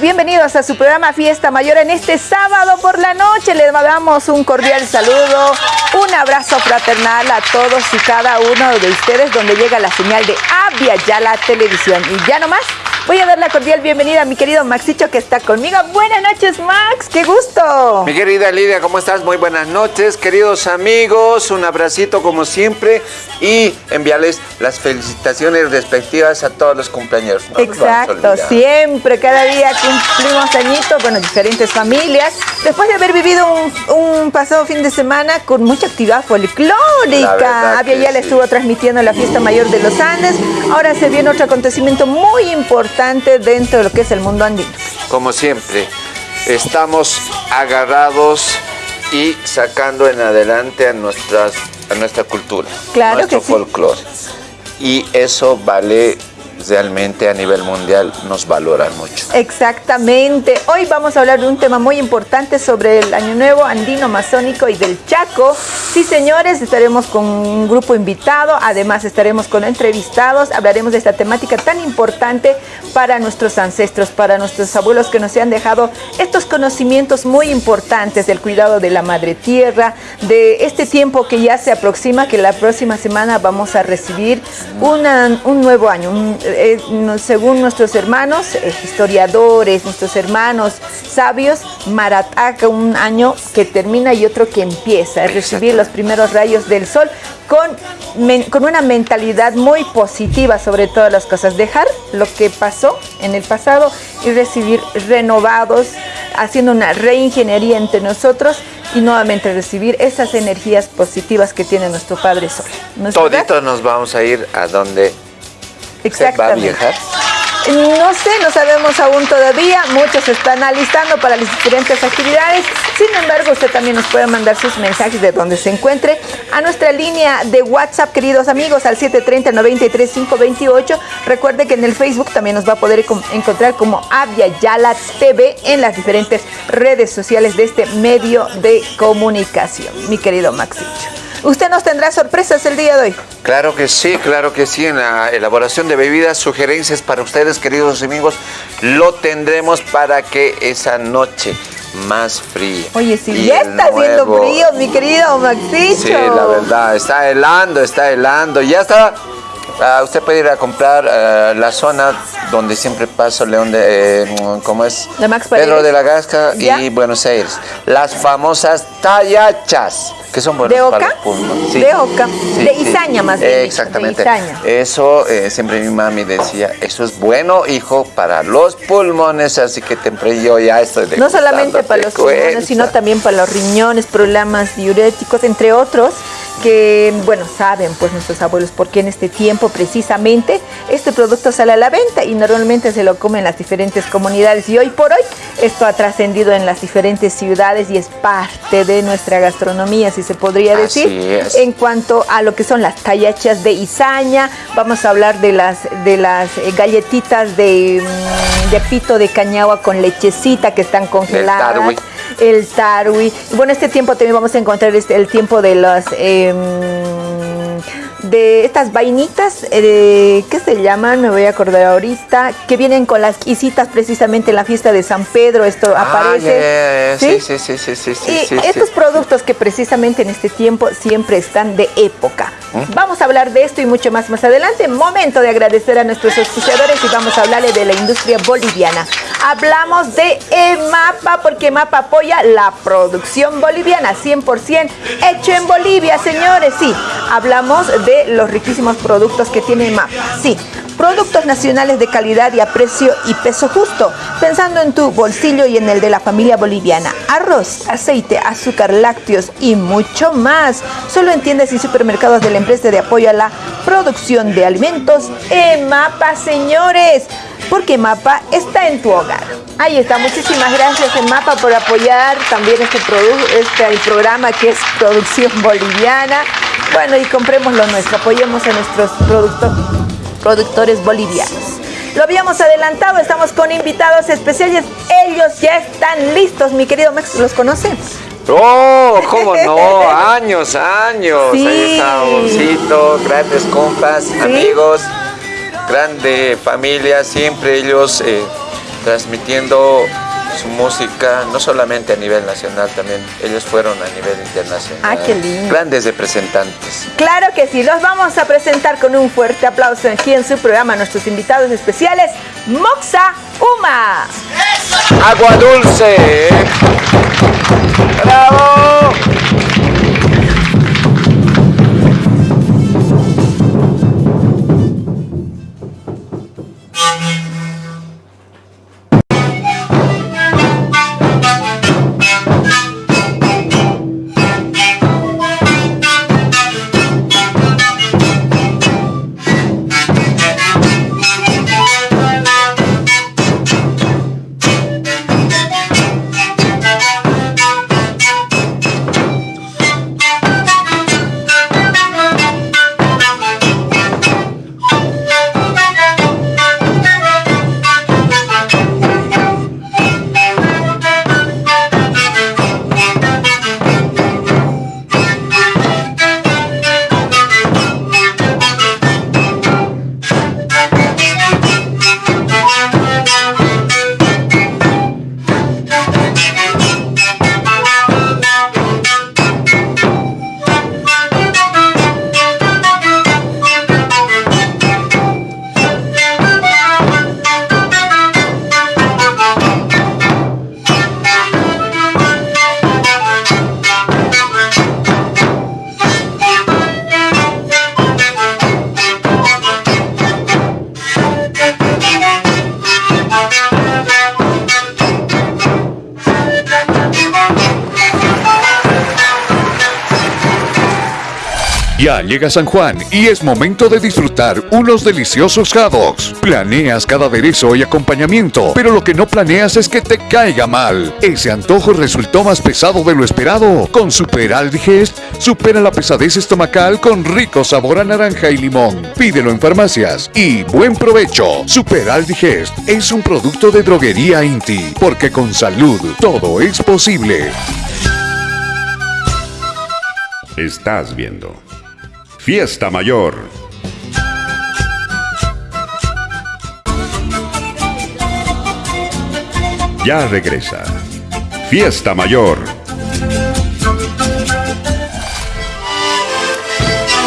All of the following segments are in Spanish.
bienvenidos a su programa Fiesta Mayor en este sábado por la noche. Les damos un cordial saludo, un abrazo fraternal a todos y cada uno de ustedes donde llega la señal de Avia ya la televisión. Y ya nomás, Voy a dar la cordial bienvenida a mi querido Maxicho que está conmigo. Buenas noches, Max, qué gusto. Mi querida Lidia, ¿cómo estás? Muy buenas noches, queridos amigos. Un abracito como siempre y enviarles las felicitaciones respectivas a todos los cumpleaños. Exacto, siempre, cada día cumplimos añitos, bueno, diferentes familias. Después de haber vivido un, pasado fin de semana con mucha actividad folclórica. Había ya le estuvo transmitiendo la fiesta mayor de los Andes. Ahora se viene otro acontecimiento muy importante dentro de lo que es el mundo andino. Como siempre, estamos agarrados y sacando en adelante a, nuestras, a nuestra cultura, claro nuestro folclore. Y eso vale realmente a nivel mundial nos valoran mucho. Exactamente. Hoy vamos a hablar de un tema muy importante sobre el Año Nuevo andino masónico y del Chaco. Sí, señores, estaremos con un grupo invitado, además estaremos con entrevistados, hablaremos de esta temática tan importante para nuestros ancestros, para nuestros abuelos que nos han dejado estos conocimientos muy importantes del cuidado de la madre tierra, de este tiempo que ya se aproxima, que la próxima semana vamos a recibir un nuevo año, un, eh, según nuestros hermanos eh, historiadores, nuestros hermanos sabios, Marataca, un año que termina y otro que empieza, es recibir los primeros rayos del sol con, con una mentalidad muy positiva sobre todas las cosas, dejar lo que pasó en el pasado y recibir renovados, haciendo una reingeniería entre nosotros y nuevamente recibir esas energías positivas que tiene nuestro Padre Sol. Toditos nos vamos a ir a donde Exactamente. ¿Va a viajar? No sé, no sabemos aún todavía. Muchos se están alistando para las diferentes actividades. Sin embargo, usted también nos puede mandar sus mensajes de donde se encuentre a nuestra línea de WhatsApp, queridos amigos, al 730-93528. Recuerde que en el Facebook también nos va a poder encontrar como Avia Yala TV en las diferentes redes sociales de este medio de comunicación. Mi querido Maxito. ¿Usted nos tendrá sorpresas el día de hoy? Claro que sí, claro que sí. En la elaboración de bebidas, sugerencias para ustedes, queridos amigos, lo tendremos para que esa noche más fría. Oye, si ya está haciendo frío, mi querido Maxito. Sí, la verdad, está helando, está helando. Ya está Ah, usted puede ir a comprar ah, la zona donde siempre paso León de, eh, ¿cómo es? Pedro de la Gasca y Buenos Aires. Las famosas tallachas, que son buenas ¿De Oca? De Oca, de Izaña más bien. exactamente. Eso eh, siempre mi mami decía, eso es bueno, hijo, para los pulmones, así que temprano yo ya estoy de No solamente para los pulmones, sino también para los riñones, problemas diuréticos, entre otros que, bueno, saben pues nuestros abuelos por qué en este tiempo precisamente este producto sale a la venta y normalmente se lo comen las diferentes comunidades. Y hoy por hoy esto ha trascendido en las diferentes ciudades y es parte de nuestra gastronomía, si se podría decir. En cuanto a lo que son las tallachas de Izaña, vamos a hablar de las, de las galletitas de, mm, de pito de cañagua con lechecita que están congeladas el tarwi. Bueno, este tiempo también vamos a encontrar este, el tiempo de las... Em, de estas vainitas, eh, ¿qué se llaman? Me voy a acordar ahorita, que vienen con las quisitas precisamente en la fiesta de San Pedro, esto ah, aparece. ¿sí? Sí, sí, sí, sí, Y estos productos que precisamente en este tiempo siempre están de época. Vamos a hablar de esto y mucho más más adelante. Momento de agradecer a nuestros auspiciadores y vamos a hablarle de la industria boliviana. Hablamos de EMAPA porque EMAPA apoya la producción boliviana, 100% hecho en Bolivia, señores. Sí, hablamos de los riquísimos productos que tiene MAPA. Sí, productos nacionales de calidad y a precio y peso justo, pensando en tu bolsillo y en el de la familia boliviana. Arroz, aceite, azúcar, lácteos y mucho más. Solo en tiendas y supermercados de la empresa de apoyo a la producción de alimentos EMAPA, señores porque MAPA está en tu hogar. Ahí está, muchísimas gracias MAPA por apoyar también este, este el programa que es Producción Boliviana. Bueno, y compremos lo nuestro, apoyemos a nuestros productores bolivianos. Lo habíamos adelantado, estamos con invitados especiales. Ellos ya están listos, mi querido Max, ¿los conocen? ¡Oh! ¿Cómo no? años, años. Ahí está grandes compas, amigos, grande familia, siempre ellos eh, transmitiendo su música, no solamente a nivel nacional, también ellos fueron a nivel internacional. Ah, qué lindo. Grandes representantes. Claro que sí, los vamos a presentar con un fuerte aplauso aquí en su programa, nuestros invitados especiales, Moxa Uma. Agua dulce. ¡Bravo! Ya llega San Juan y es momento de disfrutar unos deliciosos jados. Planeas cada aderezo y acompañamiento, pero lo que no planeas es que te caiga mal. Ese antojo resultó más pesado de lo esperado. Con Super Aldigest, supera la pesadez estomacal con rico sabor a naranja y limón. Pídelo en farmacias y buen provecho. Super Aldigest es un producto de droguería Inti, porque con salud todo es posible. Estás viendo Fiesta Mayor. Ya regresa. Fiesta Mayor.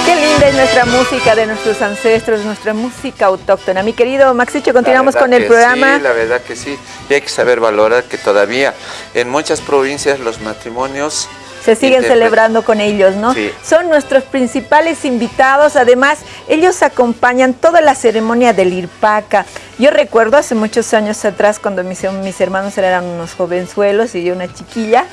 Qué linda es nuestra música de nuestros ancestros, nuestra música autóctona. Mi querido Maxicho, continuamos con el programa. Sí, la verdad que sí. Y hay que saber valorar que todavía en muchas provincias los matrimonios se siguen celebrando con ellos, ¿no? Son nuestros principales invitados, además ellos acompañan toda la ceremonia del Irpaca. Yo recuerdo hace muchos años atrás cuando mis, mis hermanos eran unos jovenzuelos y yo una chiquilla,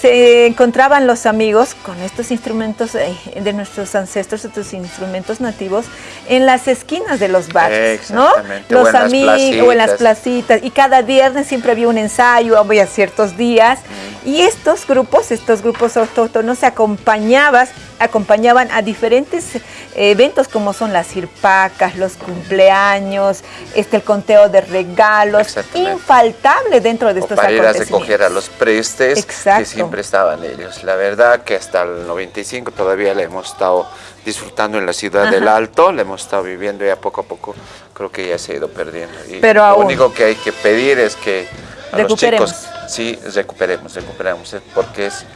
se encontraban los amigos con estos instrumentos eh, de nuestros ancestros, estos instrumentos nativos, en las esquinas de los barrios, ¿no? Los amigos o en las placitas. y cada viernes siempre había un ensayo, había ciertos días. Y estos grupos, estos grupos autóctonos se acompañaban acompañaban a diferentes eh, eventos como son las irpacas, los cumpleaños, este, el conteo de regalos, infaltable dentro de estos para ir a recoger a los prestes que siempre estaban ellos. La verdad que hasta el 95 todavía le hemos estado disfrutando en la ciudad del Alto, le hemos estado viviendo y a poco a poco creo que ya se ha ido perdiendo. Y Pero lo único que hay que pedir es que a los chicos sí recuperemos, recuperemos, porque es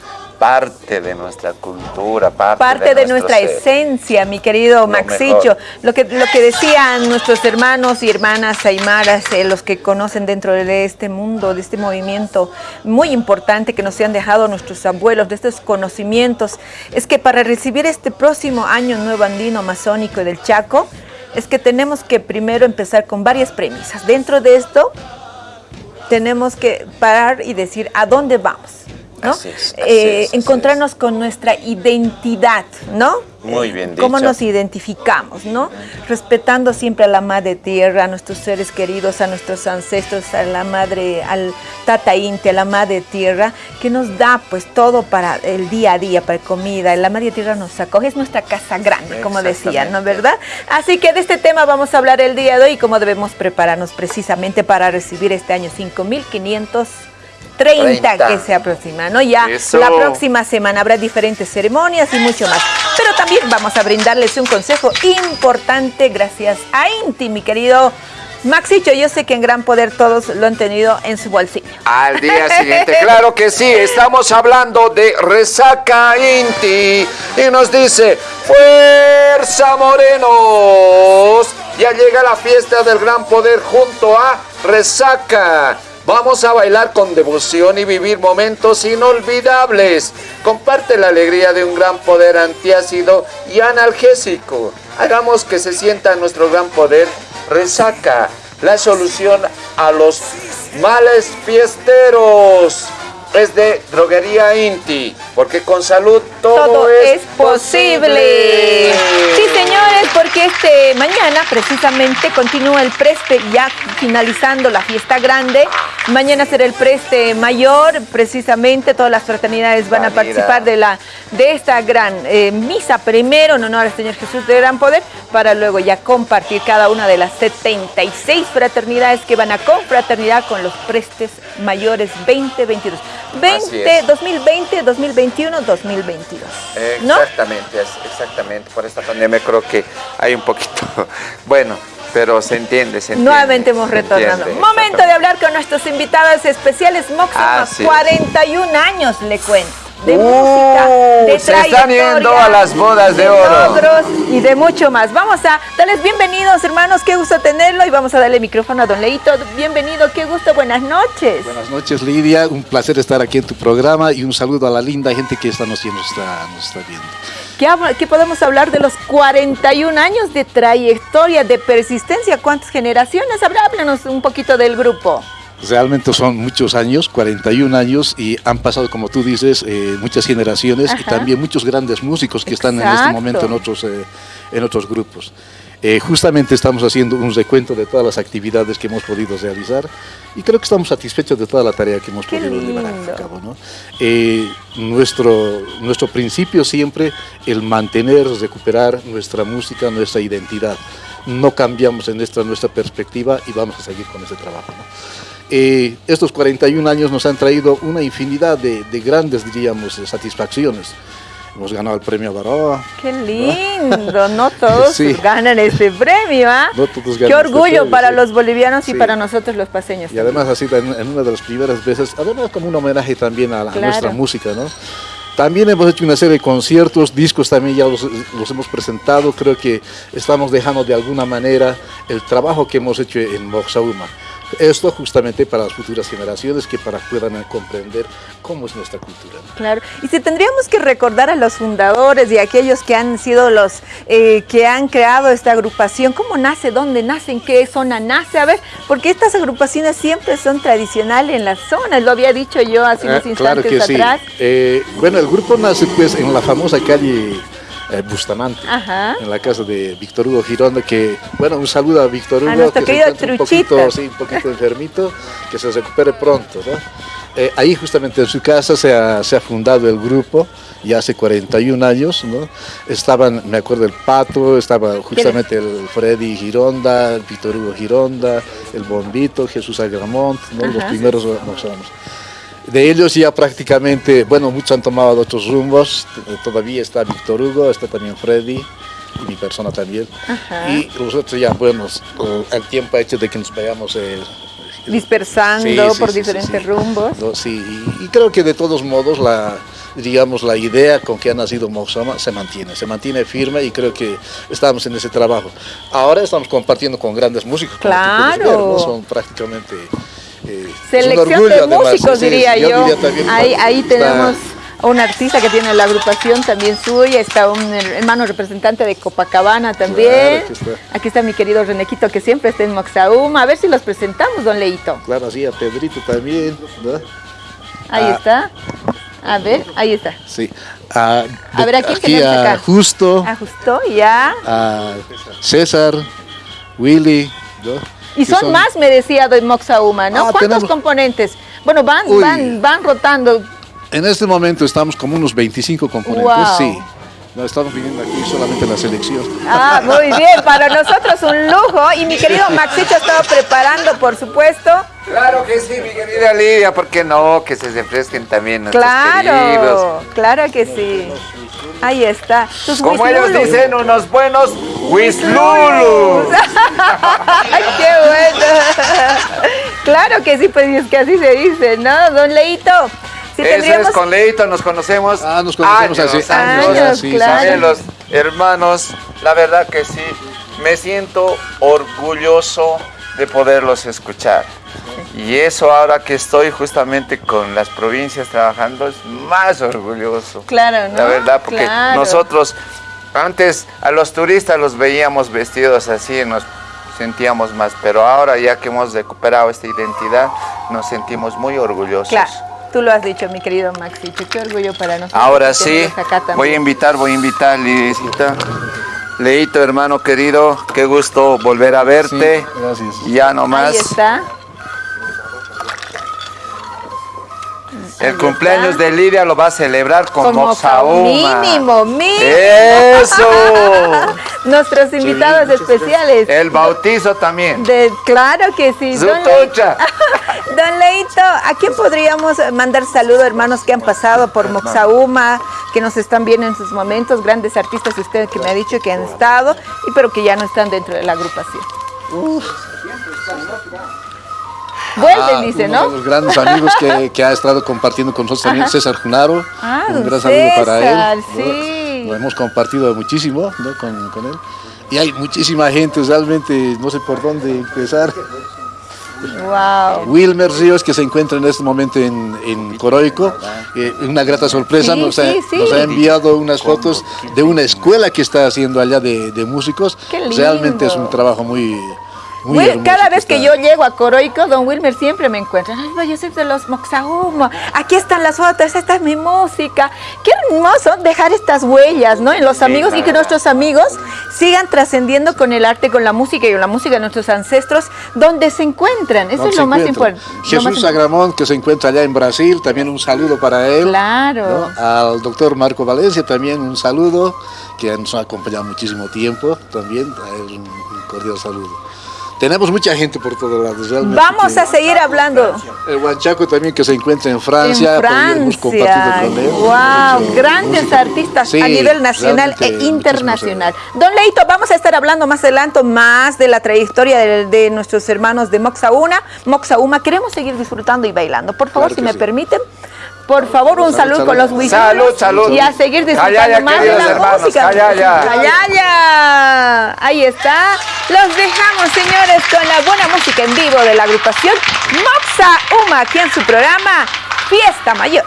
parte de nuestra cultura, parte, de, nuestra esencia, mi querido Maxicho. Lo que, lo que decían nuestros hermanos y hermanas aymaras, eh, los que conocen dentro de este mundo, de este movimiento muy importante que nos han dejado nuestros abuelos, de estos conocimientos, es que para recibir este próximo año nuevo andino amazónico del Chaco, es que tenemos que primero empezar con varias premisas. Dentro de esto, tenemos que parar y decir a dónde vamos. ¿No? Eh, encontrarnos con nuestra identidad, ¿no? Muy bien dicho. Cómo nos identificamos, ¿no? Respetando siempre a la madre tierra, a nuestros seres queridos, a nuestros ancestros, a la madre, al tata inti, a la madre tierra, que nos da pues todo para el día a día, para comida. La madre tierra nos acoge, es nuestra casa grande, como decían, ¿no? ¿Verdad? Así que de este tema vamos a hablar el día de hoy y cómo debemos prepararnos precisamente para recibir este año 5500 30, que se aproxima, ¿no? Ya la próxima semana habrá diferentes ceremonias y mucho más. Pero también vamos a brindarles un consejo importante gracias a Inti, mi querido Maxicho, yo sé que en Gran Poder todos lo han tenido en su bolsillo. Al día siguiente, claro que sí, estamos hablando de Resaca Inti. Y nos dice, Fuerza Morenos. Ya llega la fiesta del Gran Poder junto a Resaca. Vamos a bailar con devoción y vivir momentos inolvidables. Comparte la alegría de un gran poder antiácido y analgésico. Hagamos que se sienta nuestro gran poder resaca, la solución a los males fiesteros es de Droguería Inti, porque con salud todo, es, posible. Sí, señores, porque este mañana precisamente continúa el preste, ya finalizando la fiesta grande. Mañana será el preste mayor, precisamente todas las fraternidades van a participar de, la, de esta gran eh, misa primero en honor al Señor Jesús de Gran Poder, para luego ya compartir cada una de las 76 fraternidades que van a confraternidad con los prestes mayores 2022. 20, 2020, 2021, 2022. Exactamente, exactamente. Por esta pandemia creo que hay un poquito, bueno, pero se entiende, se entiende. Nuevamente hemos retornado. Momento de hablar con nuestros invitados especiales. Moxima, 41 años, le cuento de música, uh, de se están yendo a las bodas de, oro. Logros y de mucho más. Vamos a darles bienvenidos, hermanos, qué gusto tenerlo y vamos a darle micrófono a Don Leito. Bienvenido, qué gusto, buenas noches. Buenas noches, Lidia, un placer estar aquí en tu programa y un saludo a la linda gente que esta noche nos está, nos está viendo. ¿Qué, ¿Qué, podemos hablar de los 41 años de trayectoria, de persistencia? ¿Cuántas generaciones? Háblanos un poquito del grupo. Realmente son muchos años, 41 años, y han pasado, como tú dices, eh, muchas generaciones y también muchos grandes músicos que están en este momento en otros, eh, en otros grupos. Eh, justamente estamos haciendo un recuento de todas las actividades que hemos podido realizar y creo que estamos satisfechos de toda la tarea que hemos podido llevar a cabo. ¿no? nuestro, nuestro principio siempre el mantener, recuperar nuestra música, nuestra identidad. No cambiamos en esta nuestra perspectiva y vamos a seguir con ese trabajo. ¿no? Eh, estos 41 años nos han traído una infinidad de, grandes, diríamos, satisfacciones. Hemos ganado el premio Baroa. ¡Qué lindo! No todos ganan ese premio, ¿ah? No todos ganan Qué este orgullo para los bolivianos y para nosotros los paseños. Y además así en, una de las primeras veces, además como un homenaje también a, nuestra música, ¿no? También hemos hecho una serie de conciertos, discos también ya los, los, hemos presentado. Creo que estamos dejando de alguna manera el trabajo que hemos hecho en Moxauma. Esto justamente para las futuras generaciones que para puedan comprender cómo es nuestra cultura. Claro, y si tendríamos que recordar a los fundadores y a aquellos que han sido los eh, que han creado esta agrupación, ¿cómo nace? ¿Dónde nace? ¿En qué zona nace? A ver, porque estas agrupaciones siempre son tradicionales en las zonas, lo había dicho yo hace unos instantes claro que atrás. Sí. Eh, bueno, el grupo nace pues en la famosa calle eh, Bustamante, en la casa de Víctor Hugo Gironda, que, bueno, un saludo a Víctor Hugo, que se encuentra un poquito, sí, un poquito enfermito, que se recupere pronto, eh, ahí justamente en su casa se ha, se ha, fundado el grupo, ya hace 41 años, ¿no? Estaban, me acuerdo, el Pato, estaba justamente el Freddy Gironda, el Víctor Hugo Gironda, el Bombito, Jesús Agramont, ¿no? los primeros no sabemos. De ellos ya prácticamente, bueno, muchos han tomado otros rumbos, todavía está Víctor Hugo, está también Freddy, y mi persona también. Y nosotros ya, bueno, el tiempo ha hecho de que nos vayamos... Eh, Dispersando por diferentes rumbos. sí, y, creo que de todos modos la, digamos, la idea con que ha nacido Moxama se mantiene, se mantiene firme y creo que estamos en ese trabajo. Ahora estamos compartiendo con grandes músicos, claro. son prácticamente eh, Selección de músicos, diría yo. ahí, ahí tenemos un artista que tiene la agrupación también suya, está un hermano representante de Copacabana también. aquí, está. mi querido Renequito que siempre está en Moxauma. A ver si los presentamos, don Leito. Claro, sí, a Pedrito también. Ahí ah. está. A ver, ahí está. Sí. a ver, aquí, aquí a Justo. A Justo, ya. A César, Willy, ¿no? Y son, más, me decía de Moxauma, ¿no? Ah, ¿Cuántos componentes? Bueno, van, van, van rotando. En este momento estamos como unos 25 componentes, sí. No estamos viniendo aquí solamente la selección. Ah, muy bien, para nosotros un lujo. Y mi querido Maxito estaba preparando, por supuesto. Claro que sí, mi querida Lidia, ¿por qué no? Que se refresquen también nuestros claro, Claro, que sí. Ahí está. Como ellos dicen, unos buenos Wislulus. ¡Qué bueno! claro que sí, pues es que así se dice, ¿no? Don Leito. Si Eso es con Leito, nos conocemos. Ah, nos conocemos años, así. Años, los hermanos, la verdad que sí, me siento orgulloso de poderlos escuchar. Y eso ahora que estoy justamente con las provincias trabajando es más orgulloso. Claro, ¿no? La verdad, porque nosotros antes a los turistas los veíamos vestidos así y nos sentíamos más, pero ahora ya que hemos recuperado esta identidad, nos sentimos muy orgullosos. Claro. Tú lo has dicho, mi querido Maxi, qué orgullo para nosotros. Ahora sí, voy a invitar, voy a invitar, Lidicita. Leito, hermano querido, qué gusto volver a verte. gracias. Ya nomás. Ahí está. El cumpleaños de Lidia lo va a celebrar con Moxauma. Mínimo, mínimo. ¡Eso! Nuestros invitados especiales. El bautizo también. De, claro que sí. Don Leito, Don Leito, ¿a quién podríamos mandar saludos, hermanos que han pasado por Moxauma, que nos están viendo en sus momentos, grandes artistas usted que me ha dicho que han estado, y pero que ya no están dentro de la agrupación? Uf. Vuelven, ah, dice, ¿no? Uno de los grandes amigos que, ha estado compartiendo con nosotros también, César Junaro. Ah, un gran saludo para él. Sí. Lo hemos compartido muchísimo ¿no? con, con, él. Y hay muchísima gente, realmente no sé por dónde empezar. Wow. Wilmer Ríos, que se encuentra en este momento en, en Coroico, eh, una grata sorpresa, nos, ha, nos, ha, enviado unas fotos de una escuela que está haciendo allá de, de músicos. Realmente es un trabajo muy, cada vez que, yo llego a Coroico, don Wilmer siempre me encuentra. Ay, yo soy de los Moxahumo. Aquí están las fotos, esta es mi música. Qué hermoso dejar estas huellas, ¿no? En los amigos y que nuestros amigos sigan trascendiendo con el arte, con la música y con la música de nuestros ancestros, donde se encuentran. Eso es lo más importante. Jesús Agramón, que se encuentra allá en Brasil, también un saludo para él. Claro. Al doctor Marco Valencia, también un saludo, que nos ha acompañado muchísimo tiempo, también un cordial saludo. Tenemos mucha gente por todos lados. Realmente Vamos a seguir hablando. El Huanchaco también que se encuentra en Francia. En Francia. Wow, grandes artistas a nivel nacional e internacional. Don Leito, vamos a estar hablando más adelante más de la trayectoria de, nuestros hermanos de Moxauna. Moxauma, queremos seguir disfrutando y bailando. Por favor, si me permiten. Por favor, un salud, con los whisky. Salud, salud. Y a seguir disfrutando más de la música. Callaya. Ahí está. Los dejamos, señores, con la buena música en vivo de la agrupación Moxa Uma, aquí en su programa Fiesta Mayor.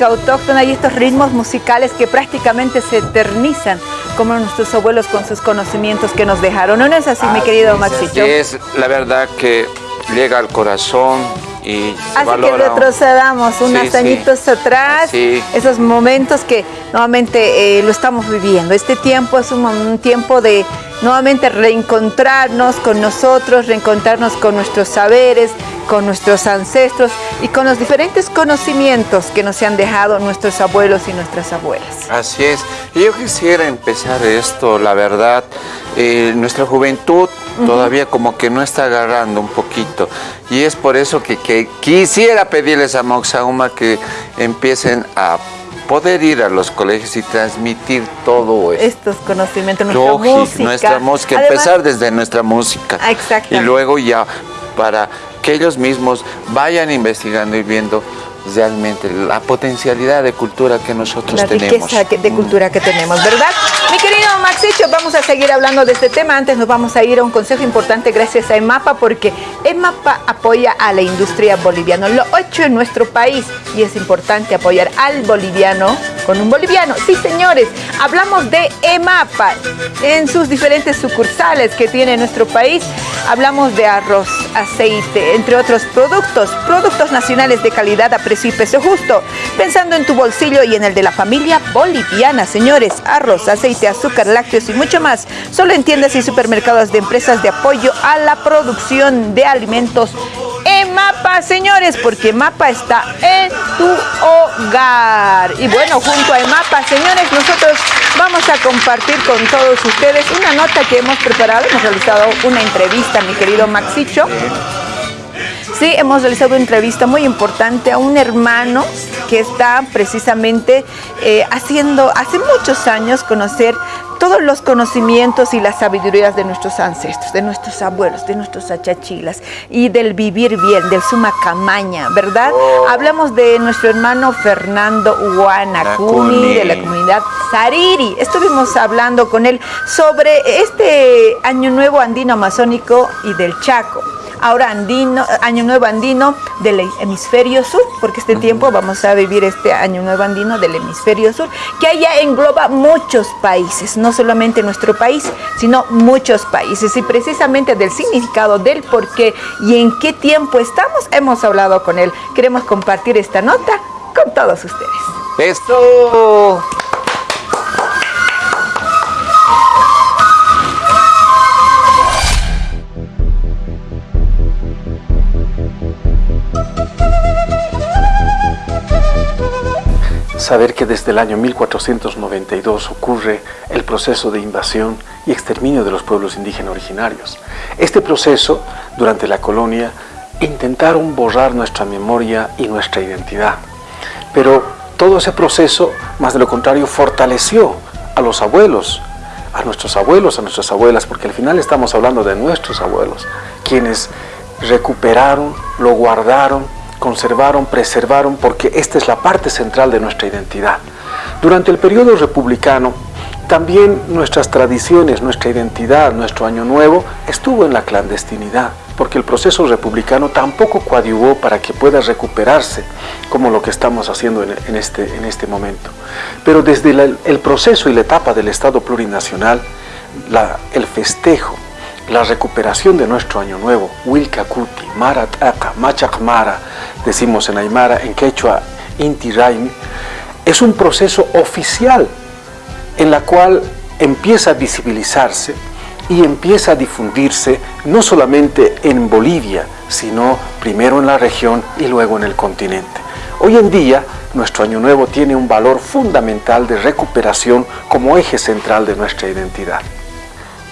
Música autóctona y estos ritmos musicales que prácticamente se eternizan como nuestros abuelos con sus conocimientos que nos dejaron. ¿No es así, mi querido Maxito? Es la verdad que llega al corazón y Así que retrocedamos unos añitos atrás, esos momentos que nuevamente eh, lo estamos viviendo. Este tiempo es un tiempo de nuevamente reencontrarnos con nosotros, reencontrarnos con nuestros saberes, con nuestros ancestros y con los diferentes conocimientos que nos han dejado nuestros abuelos y nuestras abuelas. Así es. Y yo quisiera empezar esto, la verdad, eh, nuestra juventud todavía como que no está agarrando un poquito. Y es por eso que, quisiera pedirles a Moxauma que empiecen a poder ir a los colegios y transmitir todo esto. Estos conocimientos, nuestra música. Nuestra música, empezar desde nuestra música. Exacto. Y luego ya para que ellos mismos vayan investigando y viendo realmente la potencialidad de cultura que nosotros tenemos. La riqueza de cultura que tenemos, ¿verdad? Mi querido Maxicho, vamos a seguir hablando de este tema. Antes nos vamos a ir a un consejo importante gracias a EMAPA, porque EMAPA apoya a la industria boliviana. Lo hecho en nuestro país y es importante apoyar al boliviano con un boliviano. Sí, señores, hablamos de EMAPA en sus diferentes sucursales que tiene nuestro país. Hablamos de arroz, aceite, entre otros productos, productos nacionales de calidad a peso justo. Pensando en tu bolsillo y en el de la familia boliviana, señores, arroz, aceite, azúcar, lácteos y mucho más. Solo en tiendas y supermercados de empresas de apoyo a la producción de alimentos en Mapa, señores, porque Mapa está en tu hogar. Y bueno, junto a Mapa, señores, nosotros vamos a compartir con todos ustedes una nota que hemos preparado. Hemos realizado una entrevista, mi querido Maxicho. Sí, hemos realizado una entrevista muy importante a un hermano que está precisamente eh, haciendo hace muchos años conocer todos los conocimientos y las sabidurías de nuestros ancestros, de nuestros abuelos, de nuestros achachilas y del vivir bien, del sumacamaña, ¿verdad? Oh. Hablamos de nuestro hermano Fernando Huanacuni, de la comunidad Sariri. Estuvimos hablando con él sobre este Año Nuevo Andino Amazónico y del Chaco ahora andino, año nuevo andino del hemisferio sur, porque este tiempo vamos a vivir este año nuevo andino del hemisferio sur, que allá engloba muchos países, no solamente nuestro país, sino muchos países. Y precisamente del significado del por qué y en qué tiempo estamos, hemos hablado con él. Queremos compartir esta nota con todos ustedes. ¡Esto! Saber que desde el año 1492 ocurre el proceso de invasión y exterminio de los pueblos indígenas originarios. Este proceso, durante la colonia, intentaron borrar nuestra memoria y nuestra identidad. Pero todo ese proceso, más de lo contrario, fortaleció a los abuelos, a nuestros abuelos, a nuestras abuelas, porque al final estamos hablando de nuestros abuelos, quienes recuperaron, lo guardaron, conservaron, preservaron, porque esta es la parte central de nuestra identidad. Durante el periodo republicano, también nuestras tradiciones, nuestra identidad, nuestro año nuevo estuvo en la clandestinidad, porque el proceso republicano tampoco coadyuvó para que pueda recuperarse como lo que estamos haciendo en, este, en este momento. Pero desde el proceso y la etapa del Estado plurinacional, la, el festejo, la recuperación de nuestro año nuevo, Wilkakuti, Marataka, Machakmara, decimos en Aymara, en Quechua, Inti Raimi, es un proceso oficial en la cual empieza a visibilizarse y empieza a difundirse no solamente en Bolivia, sino primero en la región y luego en el continente. Hoy en día, nuestro Año Nuevo tiene un valor fundamental de recuperación como eje central de nuestra identidad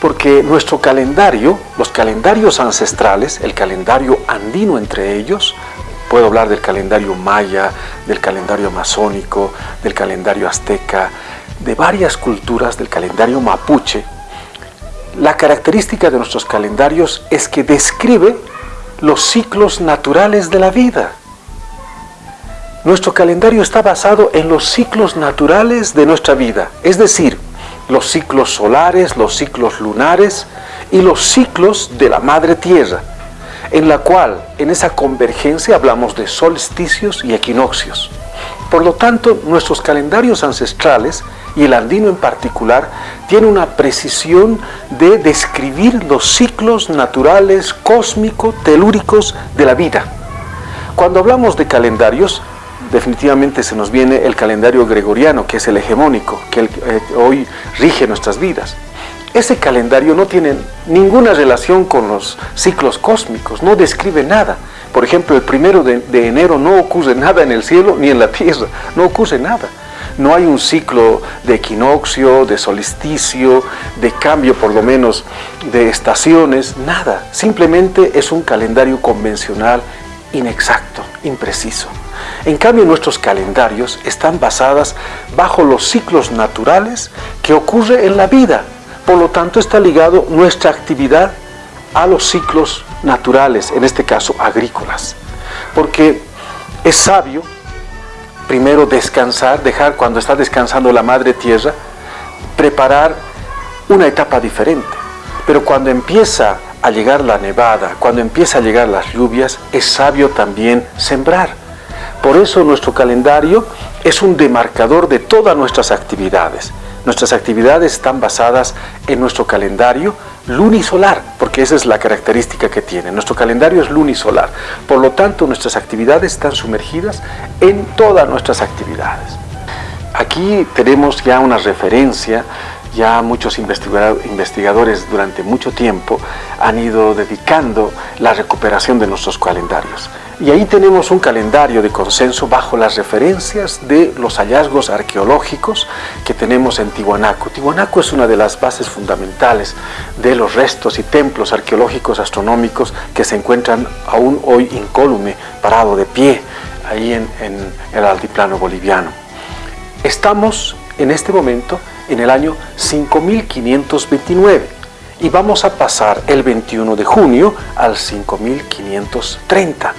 porque nuestro calendario, los calendarios ancestrales, el calendario andino entre ellos, puedo hablar del calendario maya, del calendario amazónico, del calendario azteca, de varias culturas, del calendario mapuche, la característica de nuestros calendarios es que describe los ciclos naturales de la vida. Nuestro calendario está basado en los ciclos naturales de nuestra vida, es decir, los ciclos solares, los ciclos lunares y los ciclos de la madre tierra. En la cual en esa convergencia hablamos de solsticios y equinoccios. Por lo tanto, nuestros calendarios ancestrales, y el andino en particular, tiene una precisión de describir los ciclos naturales, cósmico, telúricos de la vida. Cuando hablamos de calendarios, definitivamente se nos viene el calendario gregoriano, que es el hegemónico, que eh, hoy rige nuestras vidas. Ese calendario no tiene ninguna relación con los ciclos cósmicos, no describe nada. Por ejemplo, el primero de, enero no ocurre nada en el cielo ni en la tierra, no ocurre nada. No hay un ciclo de equinoccio, de solsticio, de cambio por lo menos de estaciones, nada. Simplemente es un calendario convencional inexacto, impreciso. En cambio, nuestros calendarios están basados bajo los ciclos naturales que ocurre en la vida. Por lo tanto, está ligado nuestra actividad a los ciclos naturales, en este caso agrícolas. Porque es sabio primero descansar, dejar cuando está descansando la madre tierra, preparar una etapa diferente. Pero cuando empieza a llegar la nevada, cuando empieza a llegar las lluvias, es sabio también sembrar. Por eso nuestro calendario es un demarcador de todas nuestras actividades. Nuestras actividades están basadas en nuestro calendario lunisolar, porque esa es la característica que tiene. Nuestro calendario es lunisolar. Por lo tanto, nuestras actividades están sumergidas en todas nuestras actividades. Aquí tenemos ya una referencia ya muchos investigadores durante mucho tiempo han ido dedicando la recuperación de nuestros calendarios. Y ahí tenemos un calendario de consenso bajo las referencias de los hallazgos arqueológicos que tenemos en Tiwanaku. Tiwanaku es una de las bases fundamentales de los restos y templos arqueológicos astronómicos que se encuentran aún hoy incólume, parado de pie, ahí en, en el altiplano boliviano. Estamos en este momento en el año 5529 y vamos a pasar el 21 de junio al 5530.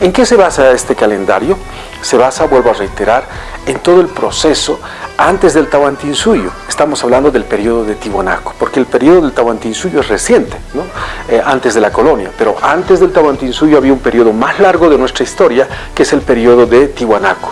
¿En qué se basa este calendario? Se basa, vuelvo a reiterar, en todo el proceso antes del Tahuantinsuyo. Estamos hablando del periodo de Tiwanaku, porque el periodo del Tahuantinsuyo es reciente, ¿no? Eh, antes de la colonia, pero antes del Tahuantinsuyo había un periodo más largo de nuestra historia, que es el periodo de Tiwanaku.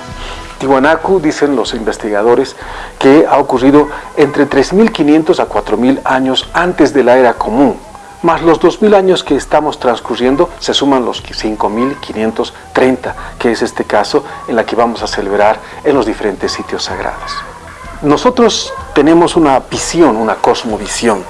Tiwanaku, dicen los investigadores, que ha ocurrido entre 3.500 a 4.000 años antes de la era común, más los 2.000 años que estamos transcurriendo, se suman los 5.530, que es este caso en la que vamos a celebrar en los diferentes sitios sagrados. Nosotros tenemos una visión, una cosmovisión.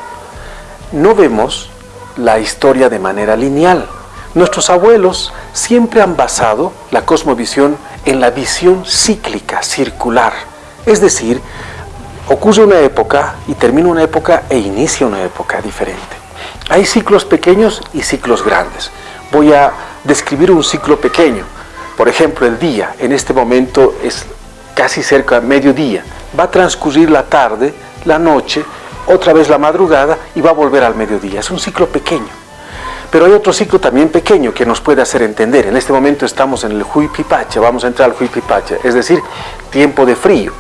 No vemos la historia de manera lineal. Nuestros abuelos siempre han basado la cosmovisión en la visión cíclica, circular. Es decir, ocurre una época y termina una época e inicia una época diferente. Hay ciclos pequeños y ciclos grandes. Voy a describir un ciclo pequeño. Por ejemplo, el día. En este momento es casi cerca de mediodía. Va a transcurrir la tarde, la noche, otra vez la madrugada y va a volver al mediodía. Es un ciclo pequeño. Pero hay otro ciclo también pequeño que nos puede hacer entender. En este momento estamos en el Huipipacha, vamos a entrar al Huipipacha, es decir, tiempo de frío.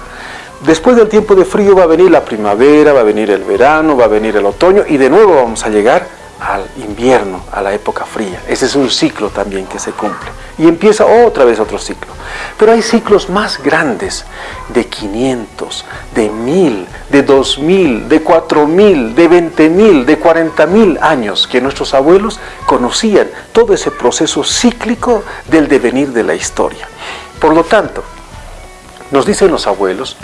Después del tiempo de frío va a venir la primavera, va a venir el verano, va a venir el otoño y de nuevo vamos a llegar al invierno, a la época fría. Ese es un ciclo también que se cumple. Y empieza otra vez otro ciclo. Pero hay ciclos más grandes, de 500, de 1000, de 2000, de 4000, de 20000, de 40000 años que nuestros abuelos conocían todo ese proceso cíclico del devenir de la historia. Por lo tanto, nos dicen los abuelos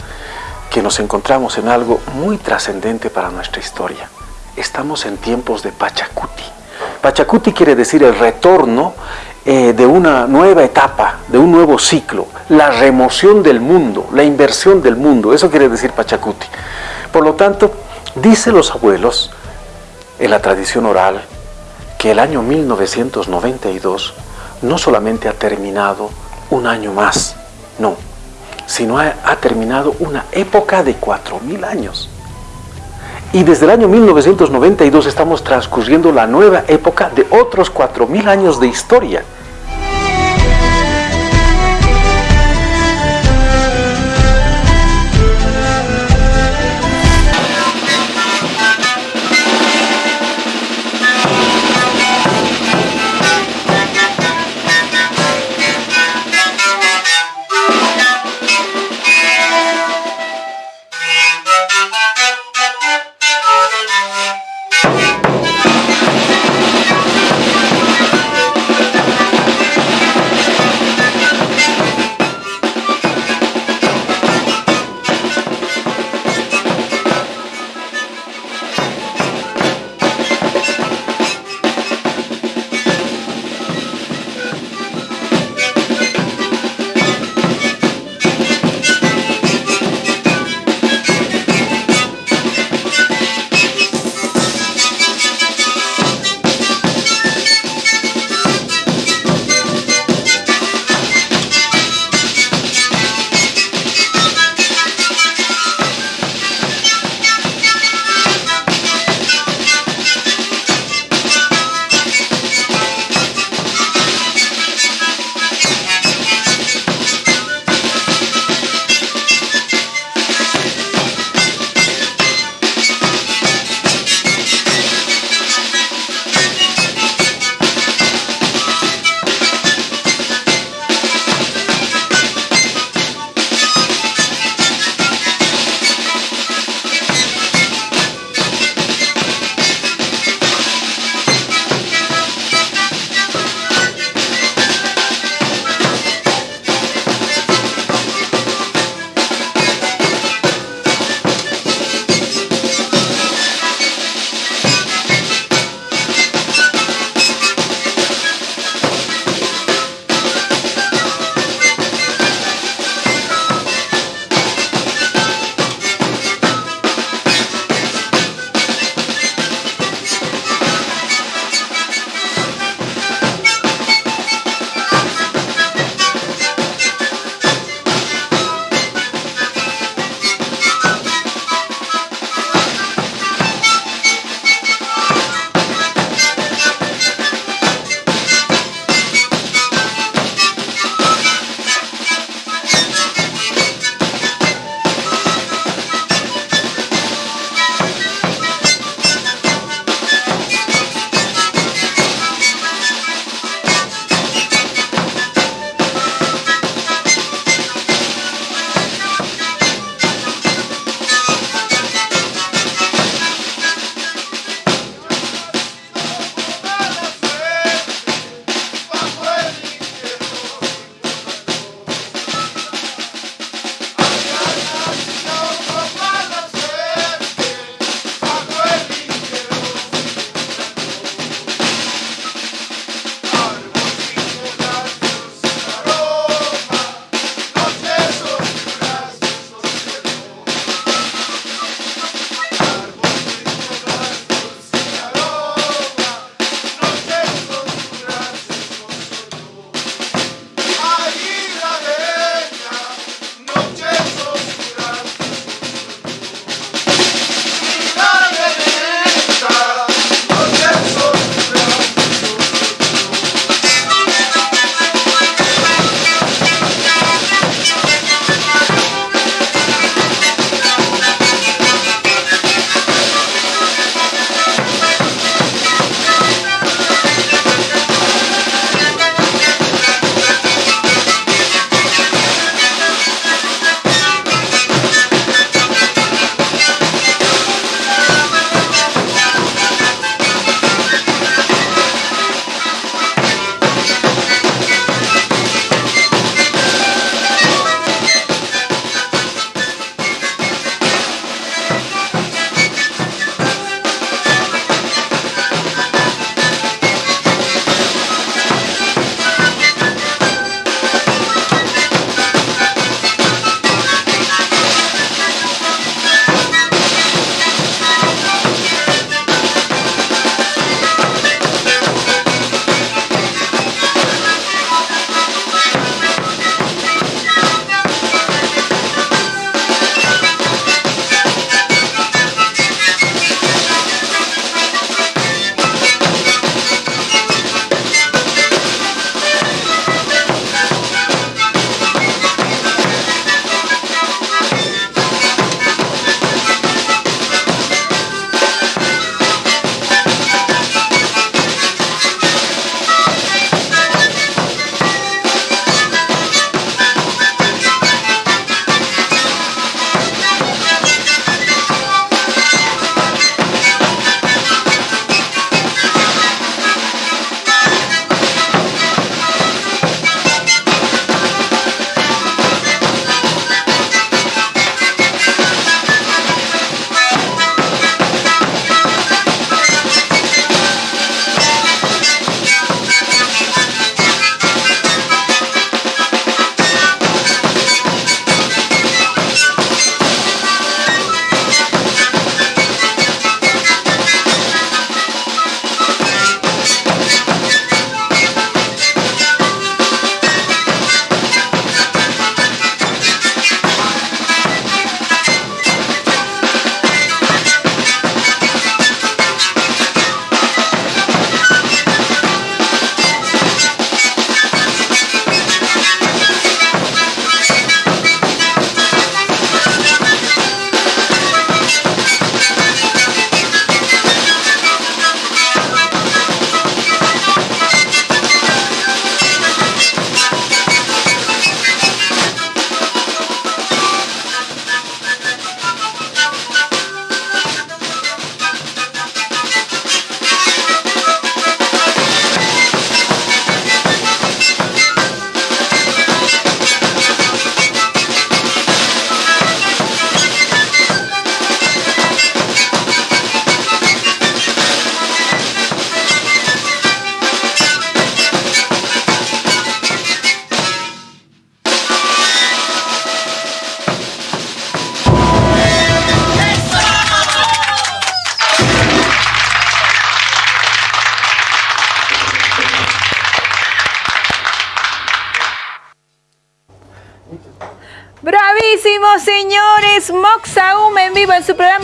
que nos encontramos en algo muy trascendente para nuestra historia estamos en tiempos de Pachacuti. Pachacuti quiere decir el retorno eh, de una nueva etapa, de un nuevo ciclo, la remoción del mundo, la inversión del mundo, eso quiere decir Pachacuti. Por lo tanto, dice los abuelos en la tradición oral que el año 1992 no solamente ha terminado un año más, no, sino ha, ha terminado una época de 4.000 años. Y desde el año 1992 estamos transcurriendo la nueva época de otros 4.000 años de historia.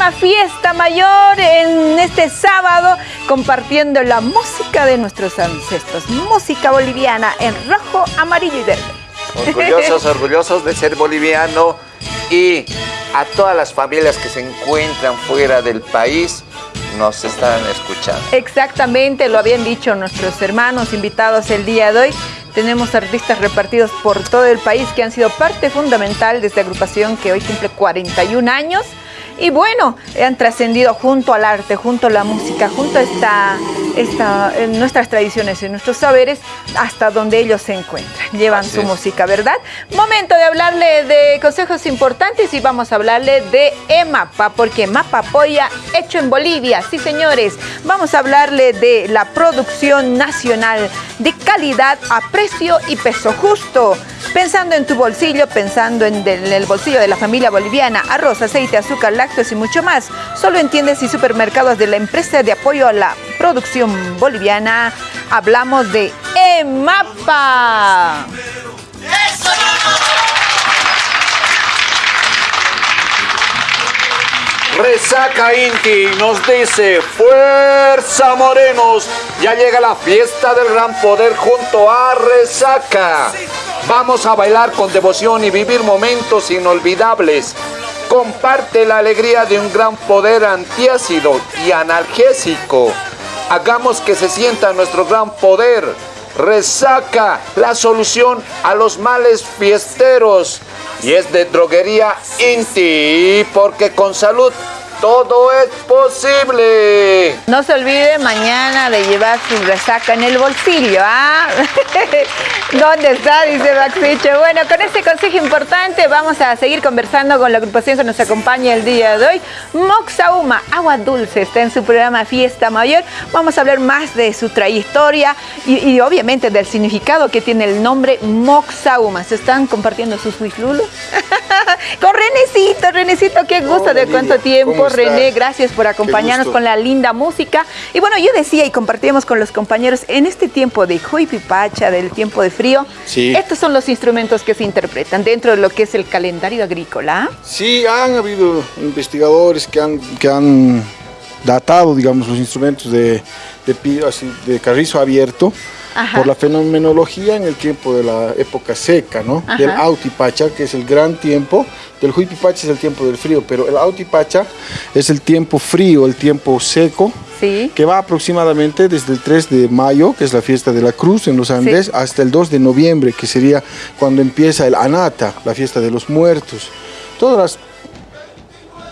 Programa Fiesta Mayor en este sábado, compartiendo la música de nuestros ancestros. Música boliviana en rojo, amarillo y verde. Orgullosos, orgullosos de ser boliviano y a todas las familias que se encuentran fuera del país nos están escuchando. Exactamente, lo habían dicho nuestros hermanos invitados el día de hoy. Tenemos artistas repartidos por todo el país que han sido parte fundamental de esta agrupación que hoy cumple 41 años y bueno, han trascendido junto al arte, junto a la música, junto a esta, esta, nuestras tradiciones y nuestros saberes hasta donde ellos se encuentran. Llevan su música, ¿verdad? Momento de hablarle de consejos importantes y vamos a hablarle de EMAPA, porque EMAPA apoya hecho en Bolivia. Sí, señores, vamos a hablarle de la producción nacional de calidad a precio y peso justo. Pensando en tu bolsillo, pensando en, el bolsillo de la familia boliviana, arroz, aceite, azúcar, lácteos y mucho más. Solo entiendes y supermercados de la empresa de apoyo a la producción boliviana. Hablamos de EMAPA. Resaca Inti nos dice, fuerza morenos, ya llega la fiesta del gran poder junto a Resaca. Vamos a bailar con devoción y vivir momentos inolvidables. Comparte la alegría de un gran poder antiácido y analgésico. Hagamos que se sienta nuestro gran poder. Resaca la solución a los males fiesteros. Y es de droguería Inti, porque con salud todo es posible. No se olvide mañana de llevar su resaca en el bolsillo, ¿ah? ¿Dónde está? Dice Maxicho. Bueno, con este consejo importante vamos a seguir conversando con la agrupación que nos acompaña el día de hoy. Moxauma, agua dulce, está en su programa Fiesta Mayor. Vamos a hablar más de su trayectoria y, obviamente del significado que tiene el nombre Moxauma. ¿Se están compartiendo sus wislulos? con Renecito, Renecito, qué gusto de cuánto tiempo. René, gracias por acompañarnos con la linda música. Y bueno, yo decía y compartíamos con los compañeros, en este tiempo de Pipacha, del tiempo de frío, estos son los instrumentos que se interpretan dentro de lo que es el calendario agrícola. Sí, han habido investigadores que han, que han datado, digamos, los instrumentos de, de, de carrizo abierto, por la fenomenología en el tiempo de la época seca, ¿no? Del Autipacha, que es el gran tiempo, del Huipipacha es el tiempo del frío, pero el Autipacha es el tiempo frío, el tiempo seco, que va aproximadamente desde el 3 de mayo, que es la fiesta de la Cruz en los Andes, hasta el 2 de noviembre, que sería cuando empieza el Anata, la fiesta de los muertos. Todas las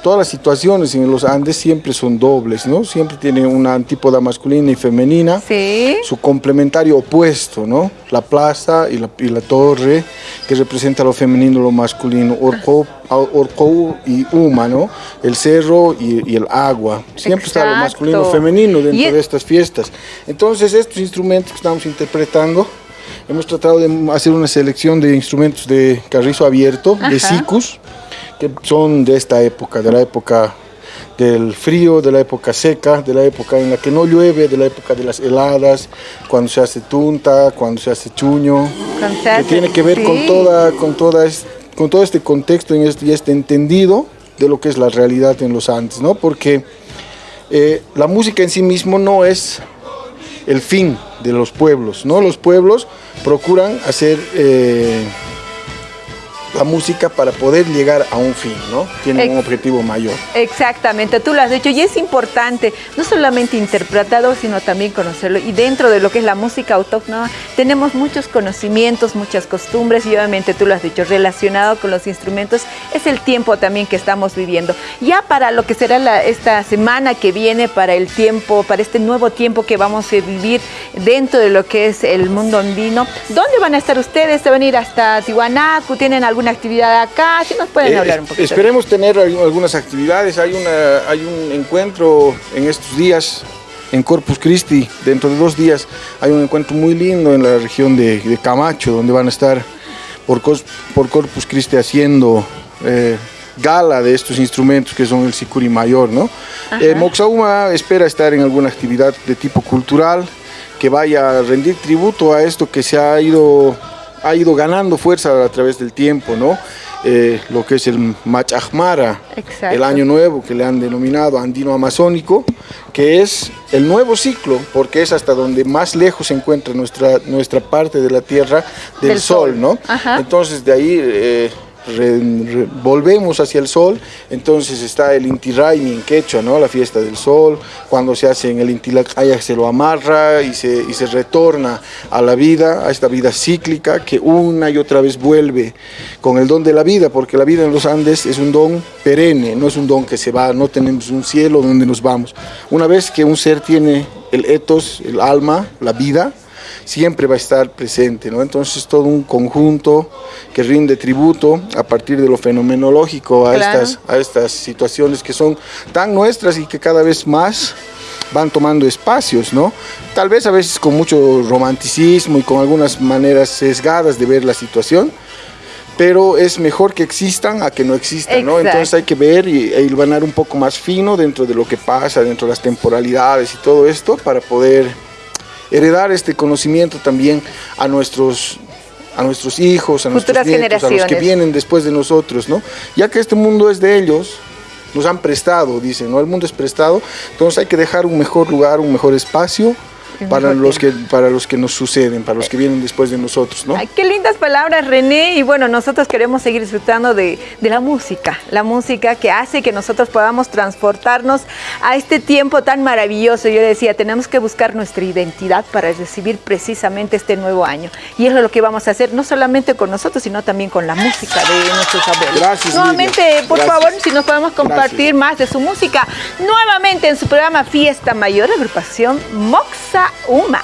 todas las situaciones en los Andes siempre son dobles, ¿no? Siempre tienen una antípoda masculina y femenina, sí. su complementario opuesto, ¿no? La plaza y la, y la torre, que representa lo femenino y lo masculino, Orco, Orco y Uma, ¿no? El cerro y, el agua. Siempre está lo masculino y femenino dentro de estas fiestas. Entonces, estos instrumentos que estamos interpretando, hemos tratado de hacer una selección de instrumentos de carrizo abierto, de sicus, que son de esta época, de la época del frío, de la época seca, de la época en la que no llueve, de la época de las heladas, cuando se hace tunta, cuando se hace chuño, que tiene que ver con, toda, con, toda con todo este contexto y este, este entendido de lo que es la realidad en los Andes, ¿no? porque eh, la música en sí mismo no es el fin de los pueblos, ¿no? los pueblos procuran hacer... Eh, la música para poder llegar a un fin, ¿no? Tiene un objetivo mayor. Exactamente, tú lo has dicho y es importante no solamente interpretarlo, sino también conocerlo. Y dentro de lo que es la música autóctona tenemos muchos conocimientos, muchas costumbres y obviamente tú lo has dicho, relacionado con los instrumentos, es el tiempo también que estamos viviendo. Ya para lo que será esta semana que viene, para el tiempo, para este nuevo tiempo que vamos a vivir dentro de lo que es el mundo andino, ¿dónde van a estar ustedes? ¿Se van a ir hasta Tiwanaku? ¿Tienen algún una actividad acá? Si nos pueden eh, hablar un poquito. Esperemos tener algunas actividades. Hay, una, hay un encuentro en estos días en Corpus Christi. Dentro de dos días hay un encuentro muy lindo en la región de, Camacho, donde van a estar por, por Corpus Christi haciendo eh, gala de estos instrumentos que son el sicuri mayor. ¿no? Eh, Moxauma espera estar en alguna actividad de tipo cultural que vaya a rendir tributo a esto que se ha ido ha ido ganando fuerza a través del tiempo, ¿no? Eh, lo que es el Machahmara, el año nuevo que le han denominado andino amazónico, que es el nuevo ciclo, porque es hasta donde más lejos se encuentra nuestra, nuestra parte de la Tierra del, Sol, ¿no? Entonces de ahí... Eh, volvemos hacia el sol, entonces está el Inti Raimi en quechua, ¿no? la fiesta del sol, cuando se hace en el Inti se lo amarra y se, y se retorna a la vida, a esta vida cíclica que una y otra vez vuelve con el don de la vida, porque la vida en los Andes es un don perenne, no es un don que se va, no tenemos un cielo donde nos vamos. Una vez que un ser tiene el etos, el alma, la vida, siempre va a estar presente, ¿no? Entonces todo un conjunto que rinde tributo a partir de lo fenomenológico a, estas, a estas situaciones que son tan nuestras y que cada vez más van tomando espacios, ¿no? Tal vez a veces con mucho romanticismo y con algunas maneras sesgadas de ver la situación, pero es mejor que existan a que no existan, ¿no? Entonces hay que ver y, e hilvanar un poco más fino dentro de lo que pasa, dentro de las temporalidades y todo esto para poder heredar este conocimiento también a nuestros a nuestros hijos, a nuestros nietos, a los que vienen después de nosotros, ¿no? Ya que este mundo es de ellos, nos han prestado, dicen, ¿no? El mundo es prestado, entonces hay que dejar un mejor lugar, un mejor espacio para los, que, para los que nos suceden, para los que vienen después de nosotros, ¿no? Ay, qué lindas palabras, René. Y bueno, nosotros queremos seguir disfrutando de, de, la música, la música que hace que nosotros podamos transportarnos a este tiempo tan maravilloso. Yo decía, tenemos que buscar nuestra identidad para recibir precisamente este nuevo año. Y eso es lo que vamos a hacer, no solamente con nosotros, sino también con la música de nuestros abuelos. Gracias. Nuevamente, por favor, si nos podemos compartir más de su música, nuevamente en su programa Fiesta Mayor, agrupación Moxa Uma.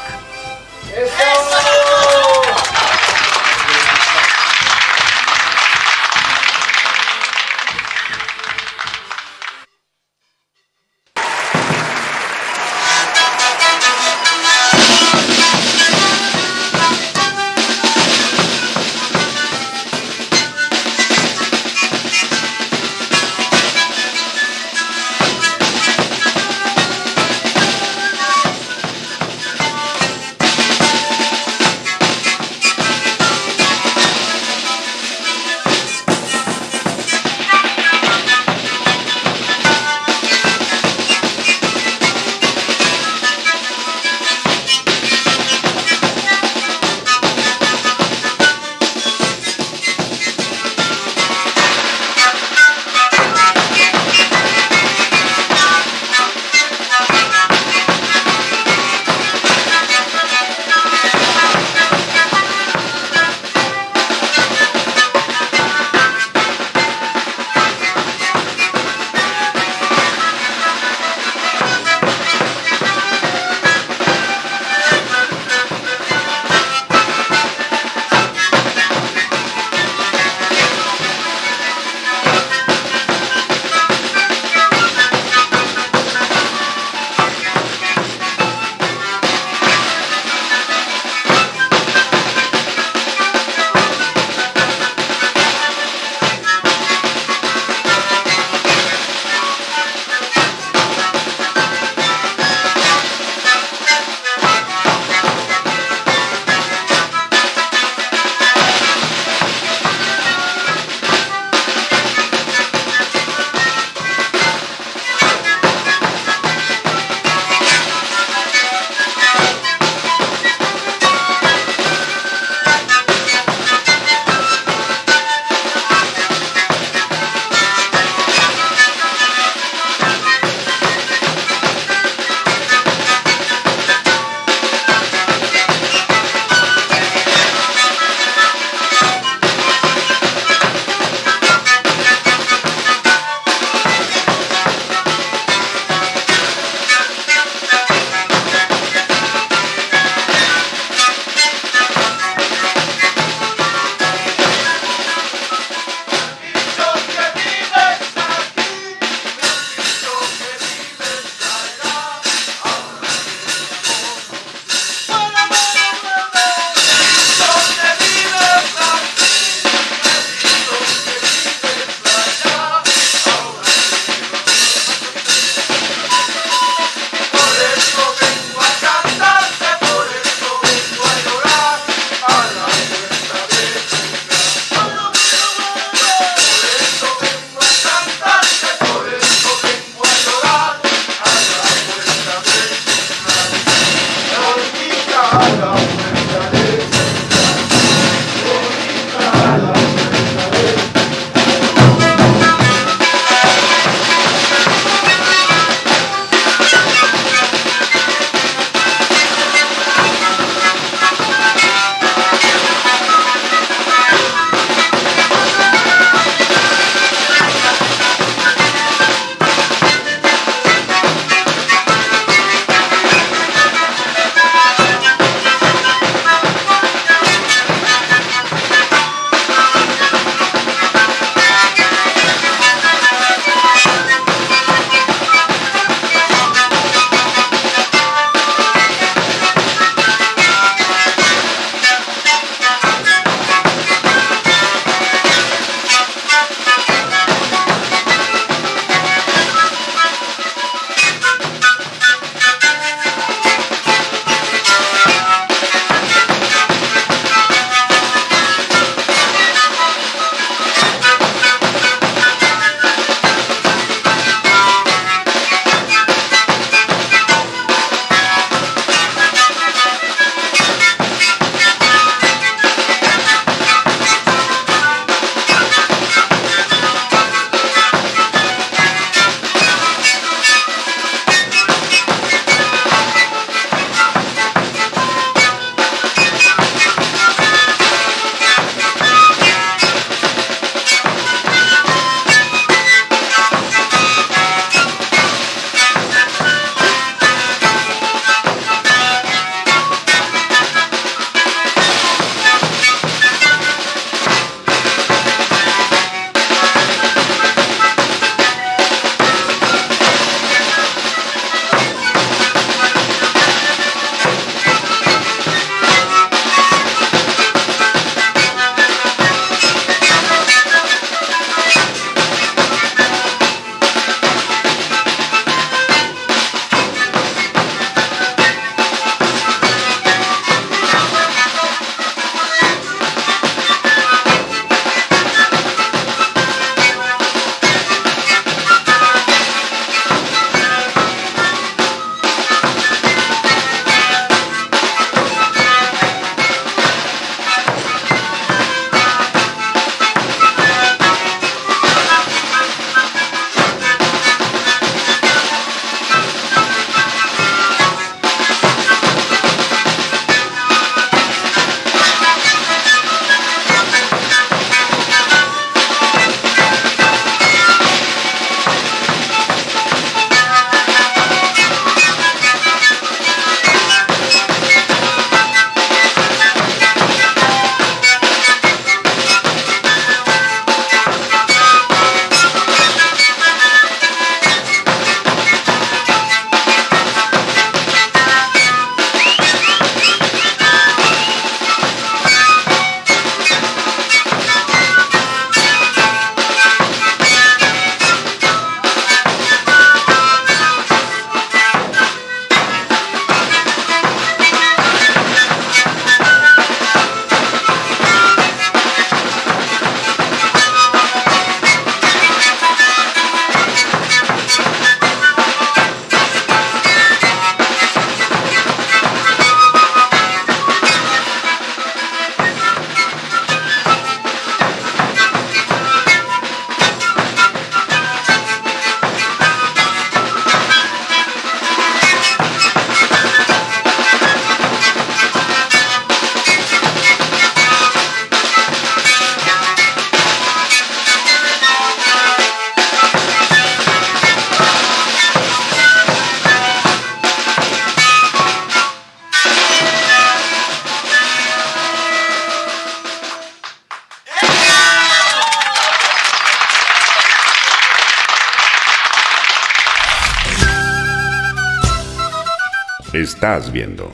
Estás viendo.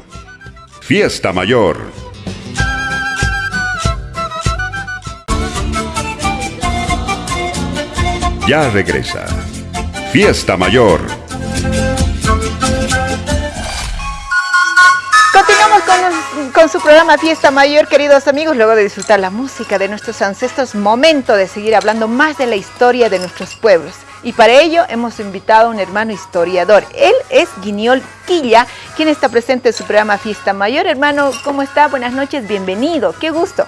Fiesta Mayor. Ya regresa. Fiesta Mayor. Continuamos con, con, su programa Fiesta Mayor, queridos amigos, luego de disfrutar la música de nuestros ancestros, momento de seguir hablando más de la historia de nuestros pueblos. Y para ello hemos invitado a un hermano historiador. Él es Guiñol Quilla, quien está presente en su programa Fiesta Mayor. Hermano, ¿cómo está? Buenas noches, bienvenido. Qué gusto.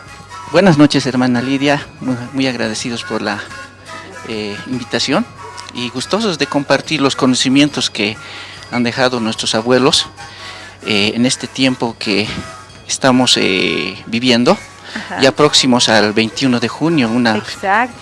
Buenas noches, hermana Lidia. Muy, agradecidos por la eh, invitación y gustosos de compartir los conocimientos que han dejado nuestros abuelos eh, en este tiempo que estamos eh, viviendo ya próximos al 21 de junio, una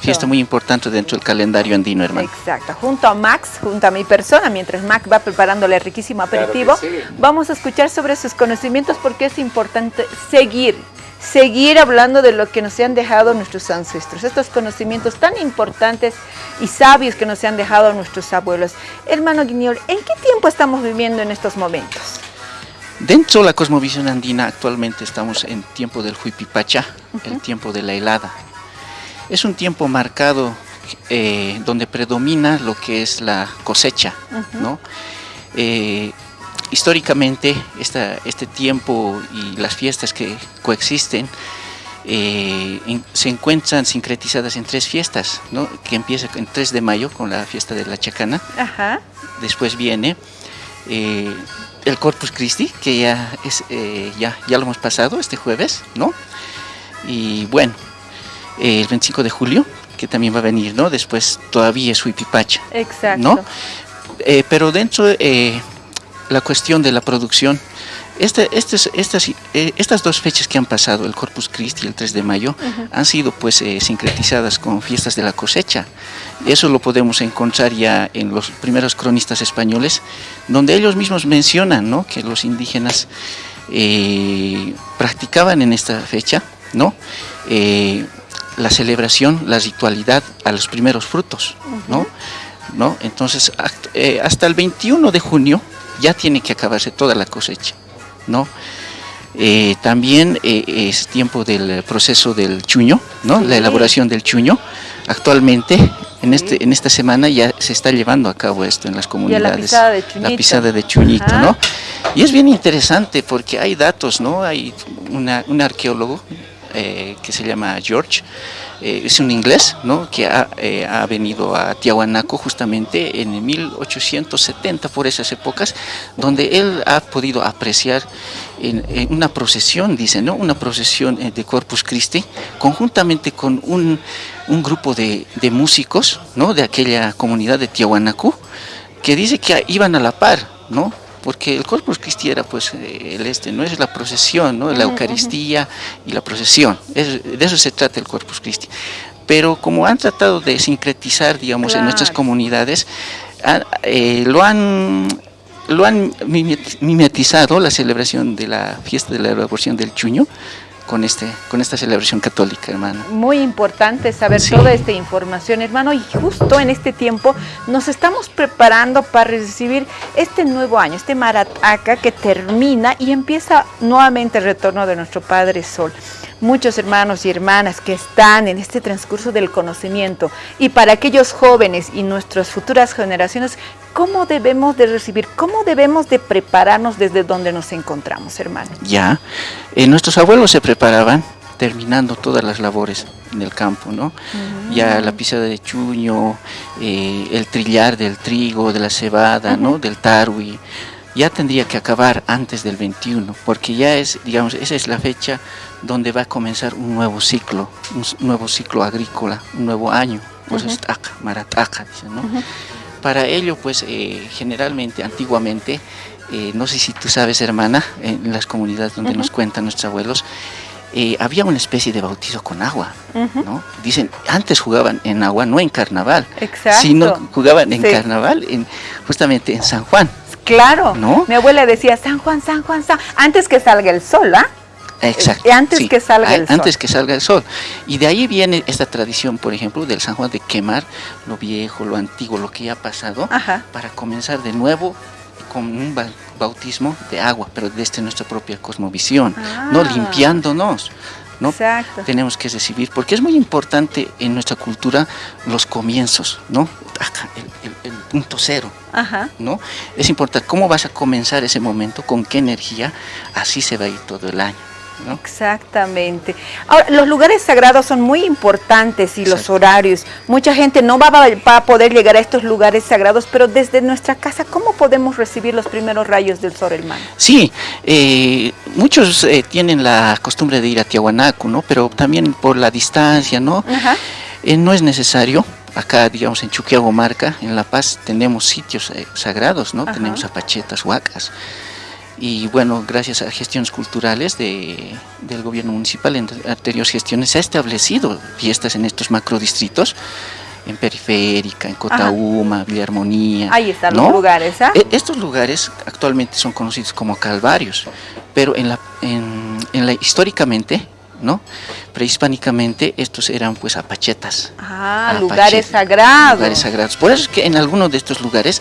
fiesta muy importante dentro del calendario andino, hermano. Exacto, junto a Max, junto a mi persona, mientras Max va preparándole el riquísimo aperitivo, vamos a escuchar sobre sus conocimientos porque es importante seguir seguir hablando de lo que nos han dejado nuestros ancestros, estos conocimientos tan importantes y sabios que nos han dejado nuestros abuelos. Hermano Guiñol, ¿en qué tiempo estamos viviendo en estos momentos? Dentro de la cosmovisión andina actualmente estamos en tiempo del Huipipacha, el tiempo de la helada. Es un tiempo marcado eh, donde predomina lo que es la cosecha. ¿no? Eh, históricamente este tiempo y las fiestas que coexisten eh, se encuentran sincretizadas en tres fiestas, ¿no? que empieza en 3 de mayo con la fiesta de la Chacana, después viene el Corpus Christi, que ya, es, eh, ya, ya lo hemos pasado este jueves, ¿no? Y bueno, el 25 de julio, que también va a venir, ¿no? Después todavía es Huipipacha. Exacto. ¿no? Eh, pero dentro de eh, la cuestión de la producción, este, estas, eh, estas dos fechas que han pasado, el Corpus Christi y el 3 de mayo, han sido pues eh, sincretizadas con fiestas de la cosecha. Eso lo podemos encontrar ya en los primeros cronistas españoles, donde ellos mismos mencionan ¿no? que los indígenas eh, practicaban en esta fecha ¿no? la celebración, la ritualidad a los primeros frutos. ¿no? ¿no? Entonces, hasta el 21 de junio ya tiene que acabarse toda la cosecha. ¿No? Eh, también eh, es tiempo del proceso del chuño, ¿no? La elaboración del chuño. Actualmente, en, este, en esta semana ya se está llevando a cabo esto en las comunidades. la pisada de chuñito. ¿no? Y es bien interesante porque hay datos, ¿no? Hay un arqueólogo eh, que se llama George, eh, es un inglés ¿no? que ha, eh, ha, venido a Tiahuanaco justamente en 1870 por esas épocas, donde él ha podido apreciar una procesión, dice, ¿no? una procesión de Corpus Christi, conjuntamente con un, un grupo de, de, músicos ¿no? de aquella comunidad de Tiahuanaco, que dice que iban a la par, ¿no? Porque el Corpus Christi era pues eh, el este, no es la procesión, ¿no? la Eucaristía y la procesión, de eso se trata el Corpus Christi. Pero como han tratado de sincretizar, digamos, en nuestras comunidades, eh, lo han lo han mimetizado la celebración de la fiesta de la elaboración del chuño con, este, con esta celebración católica, hermano. Muy importante saber toda esta información, hermano, y justo en este tiempo nos estamos preparando para recibir este nuevo año, este Marataca que termina y empieza nuevamente el retorno de nuestro Padre Sol muchos hermanos y hermanas que están en este transcurso del conocimiento y para aquellos jóvenes y nuestras futuras generaciones, ¿cómo debemos de recibir, cómo debemos de prepararnos desde donde nos encontramos, hermano? Ya, eh, nuestros abuelos se preparaban terminando todas las labores en el campo, ¿no? Ya la pisada de chuño, eh, el trillar del trigo, de la cebada, ¿no? Del tarwi, ya tendría que acabar antes del 21, porque ya es, digamos, esa es la fecha donde va a comenzar un nuevo ciclo, un nuevo ciclo agrícola, un nuevo año, pues es dicen, ¿no? Para ello, pues eh, generalmente, antiguamente, eh, no sé si tú sabes, hermana, en las comunidades donde nos cuentan nuestros abuelos, eh, había una especie de bautizo con agua, ¿no? Dicen, antes jugaban en agua, no en carnaval, Exacto. sino jugaban en carnaval, en, justamente en San Juan. Claro, ¿no? mi abuela decía, San Juan, San Juan, San antes que salga el sol, ¿ah? Exacto. Eh, antes que salga el sol. Antes que salga el sol. Y de ahí viene esta tradición, por ejemplo, del San Juan de quemar lo viejo, lo antiguo, lo que ya ha pasado, para comenzar de nuevo con un bautismo de agua, pero desde nuestra propia cosmovisión, no ah. limpiándonos. ¿no? Exacto. Tenemos que recibir, porque es muy importante en nuestra cultura los comienzos, ¿no? el, punto cero, ¿no? Es importante cómo vas a comenzar ese momento, con qué energía, así se va a ir todo el año. Exactamente. Ahora, los lugares sagrados son muy importantes y los horarios. Mucha gente no va a, poder llegar a estos lugares sagrados, pero desde nuestra casa, ¿cómo podemos recibir los primeros rayos del sol, hermano? Sí, eh, muchos eh, tienen la costumbre de ir a Tiahuanaco, ¿no? Pero también por la distancia, ¿no? Eh, no es necesario. Acá, digamos, en Chuquiagomarca, en La Paz, tenemos sitios sagrados, ¿no? Tenemos apachetas, huacas y bueno, gracias a gestiones culturales de, del gobierno municipal en anteriores gestiones se ha establecido fiestas en estos macrodistritos en Periférica, en Cotauma, Villa Armonía. Ahí están los lugares, ¿ah? E, estos lugares actualmente son conocidos como calvarios, pero en la, en, en la, históricamente ¿no? Prehispánicamente estos eran pues apachetas. Ah, lugares sagrados. Lugares sagrados. Por eso es que en algunos de estos lugares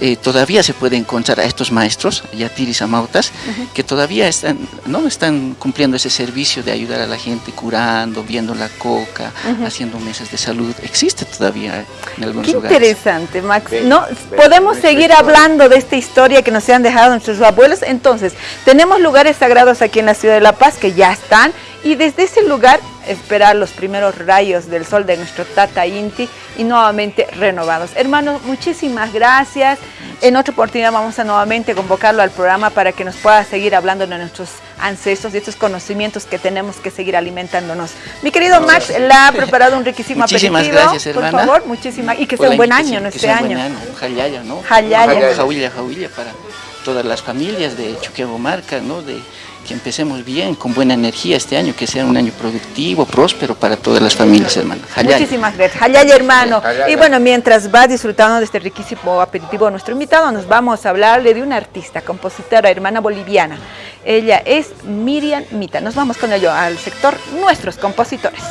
eh, todavía se puede encontrar a estos maestros, yatiris amautas, que todavía están, ¿no? están cumpliendo ese servicio de ayudar a la gente curando, viendo la coca, haciendo mesas de salud. Existe todavía en algunos Qué lugares. interesante, Max. no, podemos seguir hablando de esta historia que nos han dejado nuestros abuelos. Entonces, tenemos lugares sagrados aquí en la ciudad de La Paz que ya están y desde ese lugar esperar los primeros rayos del sol de nuestro Tata Inti y nuevamente renovados. Hermanos, muchísimas gracias. En otra oportunidad vamos a nuevamente convocarlo al programa para que nos pueda seguir hablando de nuestros ancestros y estos conocimientos que tenemos que seguir alimentándonos. Mi querido Max, le ha preparado un riquísimo muchísimas gracias, hermana. Por favor, muchísimas. Y que sea un buen año, ¿no? Este año. Jayaya, ¿no? Jayaya. Jauilla, jauilla para todas las familias de Marca, ¿no? De, que empecemos bien, con buena energía este año, que sea un año productivo, próspero para todas las familias, hermano. Muchísimas gracias. Hayay, hermano. Y bueno, mientras va disfrutando de este riquísimo aperitivo nuestro invitado, nos vamos a hablarle de una artista, compositora, hermana boliviana. Ella es Miriam Mita. Nos vamos con ello al sector Nuestros Compositores.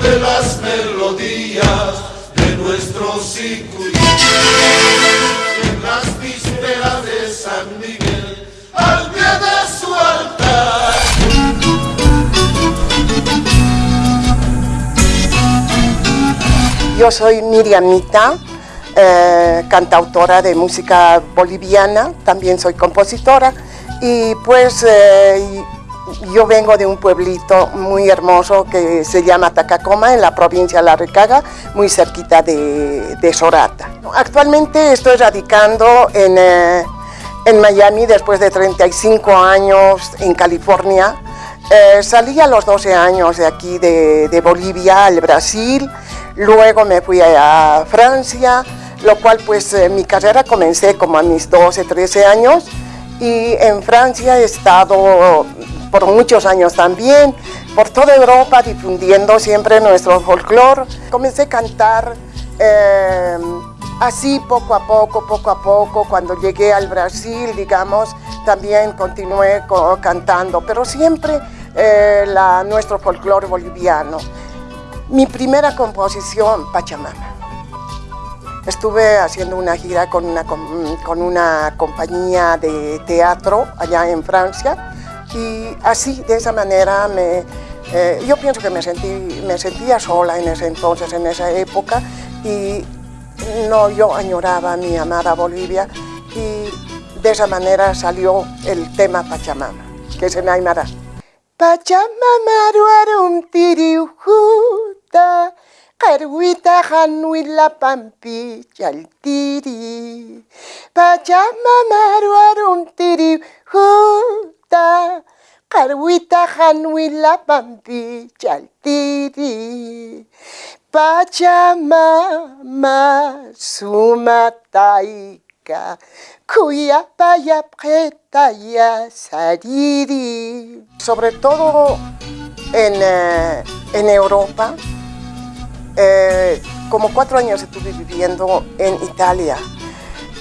de las melodías de nuestros Yo soy Miriam Mita, eh, cantautora de música boliviana, también soy compositora y pues eh, yo vengo de un pueblito muy hermoso que se llama Tacacoma en la provincia de La Recaga, muy cerquita de, Sorata. Actualmente estoy radicando en, eh, en, Miami después de 35 años en California. salí a los 12 años de aquí de, de Bolivia al Brasil, Luego me fui a Francia, lo cual pues eh, mi carrera comencé como a mis 12, 13 años y en Francia he estado por muchos años también, por toda Europa difundiendo siempre nuestro folclore. Comencé a cantar em, así poco a poco, poco a poco, cuando llegué al Brasil, digamos, también continué cantando, pero siempre eh, nuestro folclore boliviano. Mi primera composición, Pachamama. Estuve haciendo una gira con una, con una compañía de teatro allá en Francia y así, de esa manera, me, eh, yo pienso que me, sentí, me sentía sola en ese entonces, en esa época y no, yo añoraba a mi amada Bolivia y de esa manera salió el tema Pachamama, que se me aymará. Pachamama ruarum tiriujú ta Karwita hanwila pampi chaltiri Pachamama ruarum tiri huta Karwita hanwila pampi chaltiri. Pachamama sumataika Kuya paya ya sariri Sobre todo en, eh, en Europa eh, como cuatro años estuve viviendo en Italia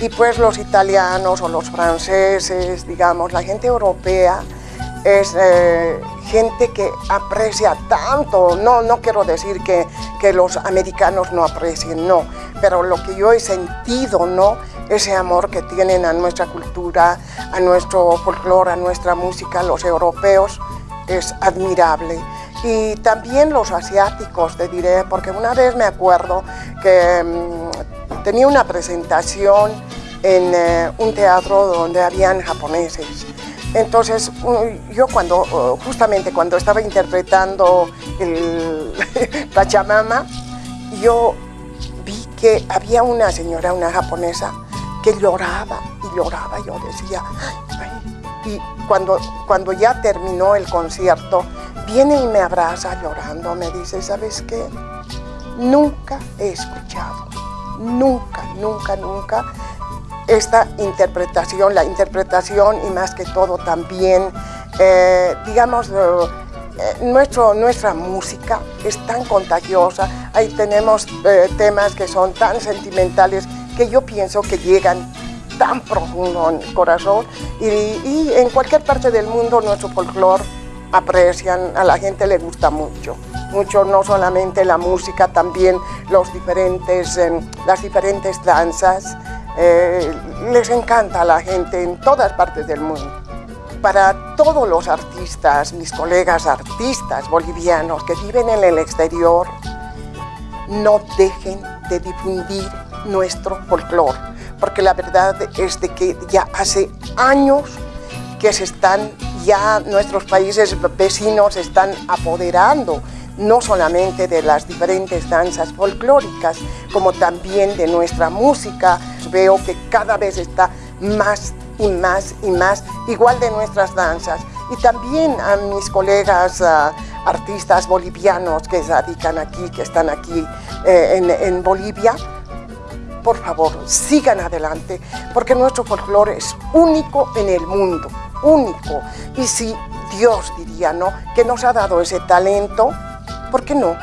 y pues los italianos o los franceses, digamos, la gente europea es eh, gente que aprecia tanto, no, no quiero decir que, que los americanos no aprecien, no. Pero lo que yo he sentido, ¿no? Ese amor que tienen a nuestra cultura, a nuestro folclore, a nuestra música, los europeos, es admirable. Y también los asiáticos, te diré, porque una vez me acuerdo que mm, tenía una presentación en eh, un teatro donde habían japoneses. Entonces, yo cuando, justamente cuando estaba interpretando el Pachamama, yo vi que había una señora, una japonesa, que lloraba y lloraba. Yo decía, y cuando, cuando ya terminó el concierto, viene y me abraza llorando, me dice, ¿sabes qué? Nunca he escuchado, nunca, nunca, nunca esta interpretación, la interpretación y más que todo también, eh, digamos, eh, eh, nuestro, nuestra música es tan contagiosa, ahí tenemos temas que son tan sentimentales que yo pienso que llegan tan profundo en el corazón. Y, y en cualquier parte del mundo nuestro folclore aprecian, a la gente le gusta mucho mucho no solamente la música, también los diferentes, las diferentes danzas, eh, les encanta a la gente en todas partes del mundo. Para todos los artistas, mis colegas artistas bolivianos que viven en el exterior, no dejen de difundir nuestro folclore, porque la verdad es de que ya hace años que se están, ya nuestros países vecinos están apoderando no solamente de las diferentes danzas folclóricas, como también de nuestra música. Veo que cada vez está más y más y más, igual de nuestras danzas. Y también a mis colegas ah, artistas bolivianos que se dedican aquí, que están aquí eh, en, en Bolivia, por favor, sigan adelante, porque nuestro folclore es único en el mundo, único. Y si Dios diría, ¿no?, que nos ha dado ese talento, ¿Por qué no?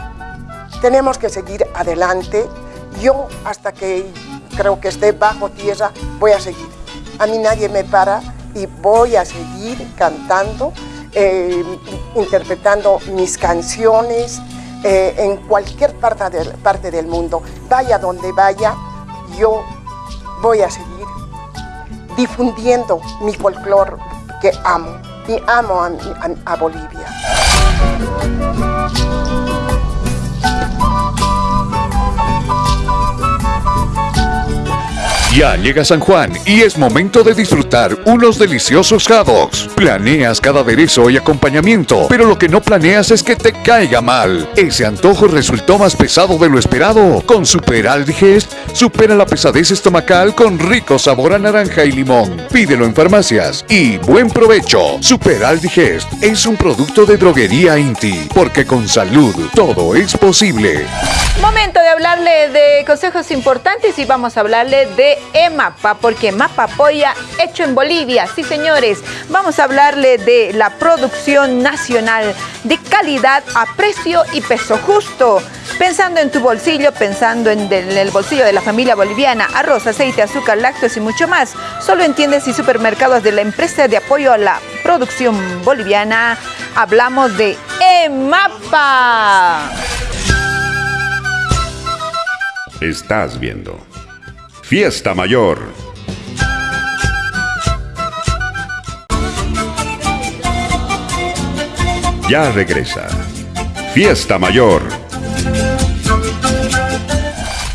Tenemos que seguir adelante. Yo, hasta que creo que esté bajo tierra, voy a seguir. A mí nadie me para y voy a seguir cantando, eh, interpretando mis canciones eh, en cualquier parte del, parte del mundo. Vaya donde vaya, yo voy a seguir difundiendo mi folclore que amo y amo a Bolivia. Ya llega San Juan y es momento de disfrutar unos deliciosos jados. Planeas cada aderezo y acompañamiento, pero lo que no planeas es que te caiga mal. Ese antojo resultó más pesado de lo esperado. Con Super Aldigest, supera la pesadez estomacal con rico sabor a naranja y limón. Pídelo en farmacias y buen provecho. Super Aldigest es un producto de droguería Inti, porque con salud todo es posible. Momento de hablarle de consejos importantes y vamos a hablarle de EMAPA, porque MAPA apoya hecho en Bolivia. Sí, señores, vamos a hablarle de la producción nacional de calidad a precio y peso justo. Pensando en tu bolsillo, pensando en, el bolsillo de la familia boliviana, arroz, aceite, azúcar, lácteos y mucho más. Solo entiendes y supermercados de la empresa de apoyo a la producción boliviana. Hablamos de EMAPA. Estás viendo Fiesta Mayor. Ya regresa. Fiesta Mayor.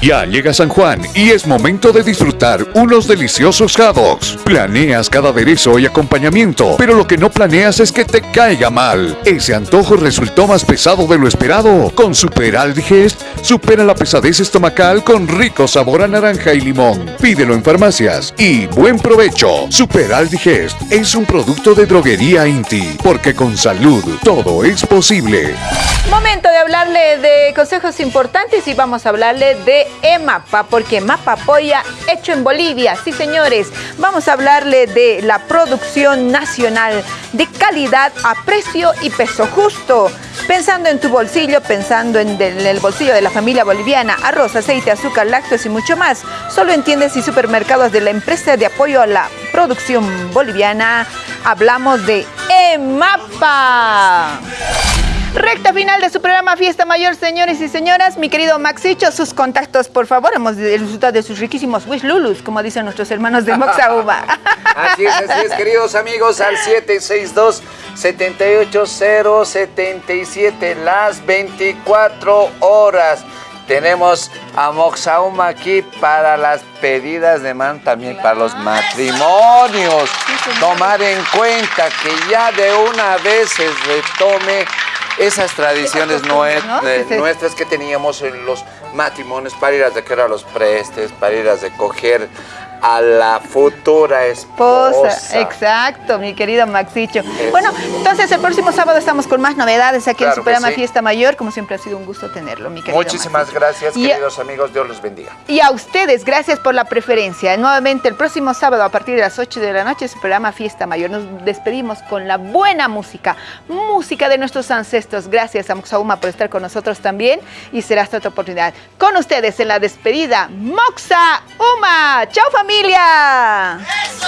Ya llega San Juan y es momento de disfrutar unos deliciosos jados. Planeas cada aderezo y acompañamiento, pero lo que no planeas es que te caiga mal. Ese antojo resultó más pesado de lo esperado. Con Super Aldigest, supera la pesadez estomacal con rico sabor a naranja y limón. Pídelo en farmacias y buen provecho. Super Aldigest es un producto de droguería Inti, porque con salud todo es posible. Momento de hablarle de consejos importantes y vamos a hablarle de EMAPA, porque MAPA apoya hecho en Bolivia. Sí, señores, vamos a hablarle de la producción nacional de calidad a precio y peso justo. Pensando en tu bolsillo, pensando en, el bolsillo de la familia boliviana, arroz, aceite, azúcar, lácteos y mucho más. Solo en tiendas y supermercados de la empresa de apoyo a la producción boliviana. Hablamos de EMAPA. Recta final de su programa Fiesta Mayor, señores y señoras. Mi querido Maxicho, sus contactos, por favor. Hemos disfrutado de sus riquísimos wish lulus, como dicen nuestros hermanos de Moxauba. así es, así es, queridos amigos, al 762 78077 las 24 horas. Tenemos a Moxauma aquí para las pedidas de man, también para los matrimonios. Tomar en cuenta que ya de una vez se retome esas tradiciones nuestras que teníamos en los matrimonios para ir a recoger a los prestes, para ir a recoger a la futura esposa. Exacto, mi querido Maxicho. Bueno, entonces el próximo sábado estamos con más novedades aquí en su programa Fiesta Mayor. Como siempre ha sido un gusto tenerlo, mi querido Muchísimas gracias, queridos amigos. Dios los bendiga. Y a ustedes, gracias por la preferencia. Nuevamente el próximo sábado a partir de las 8 de la noche su programa Fiesta Mayor. Nos despedimos con la buena música, música de nuestros ancestros. Gracias a Moxauma por estar con nosotros también y será hasta otra oportunidad. Con ustedes en la despedida, Moxa Uma. Chao familia. ¡Eso!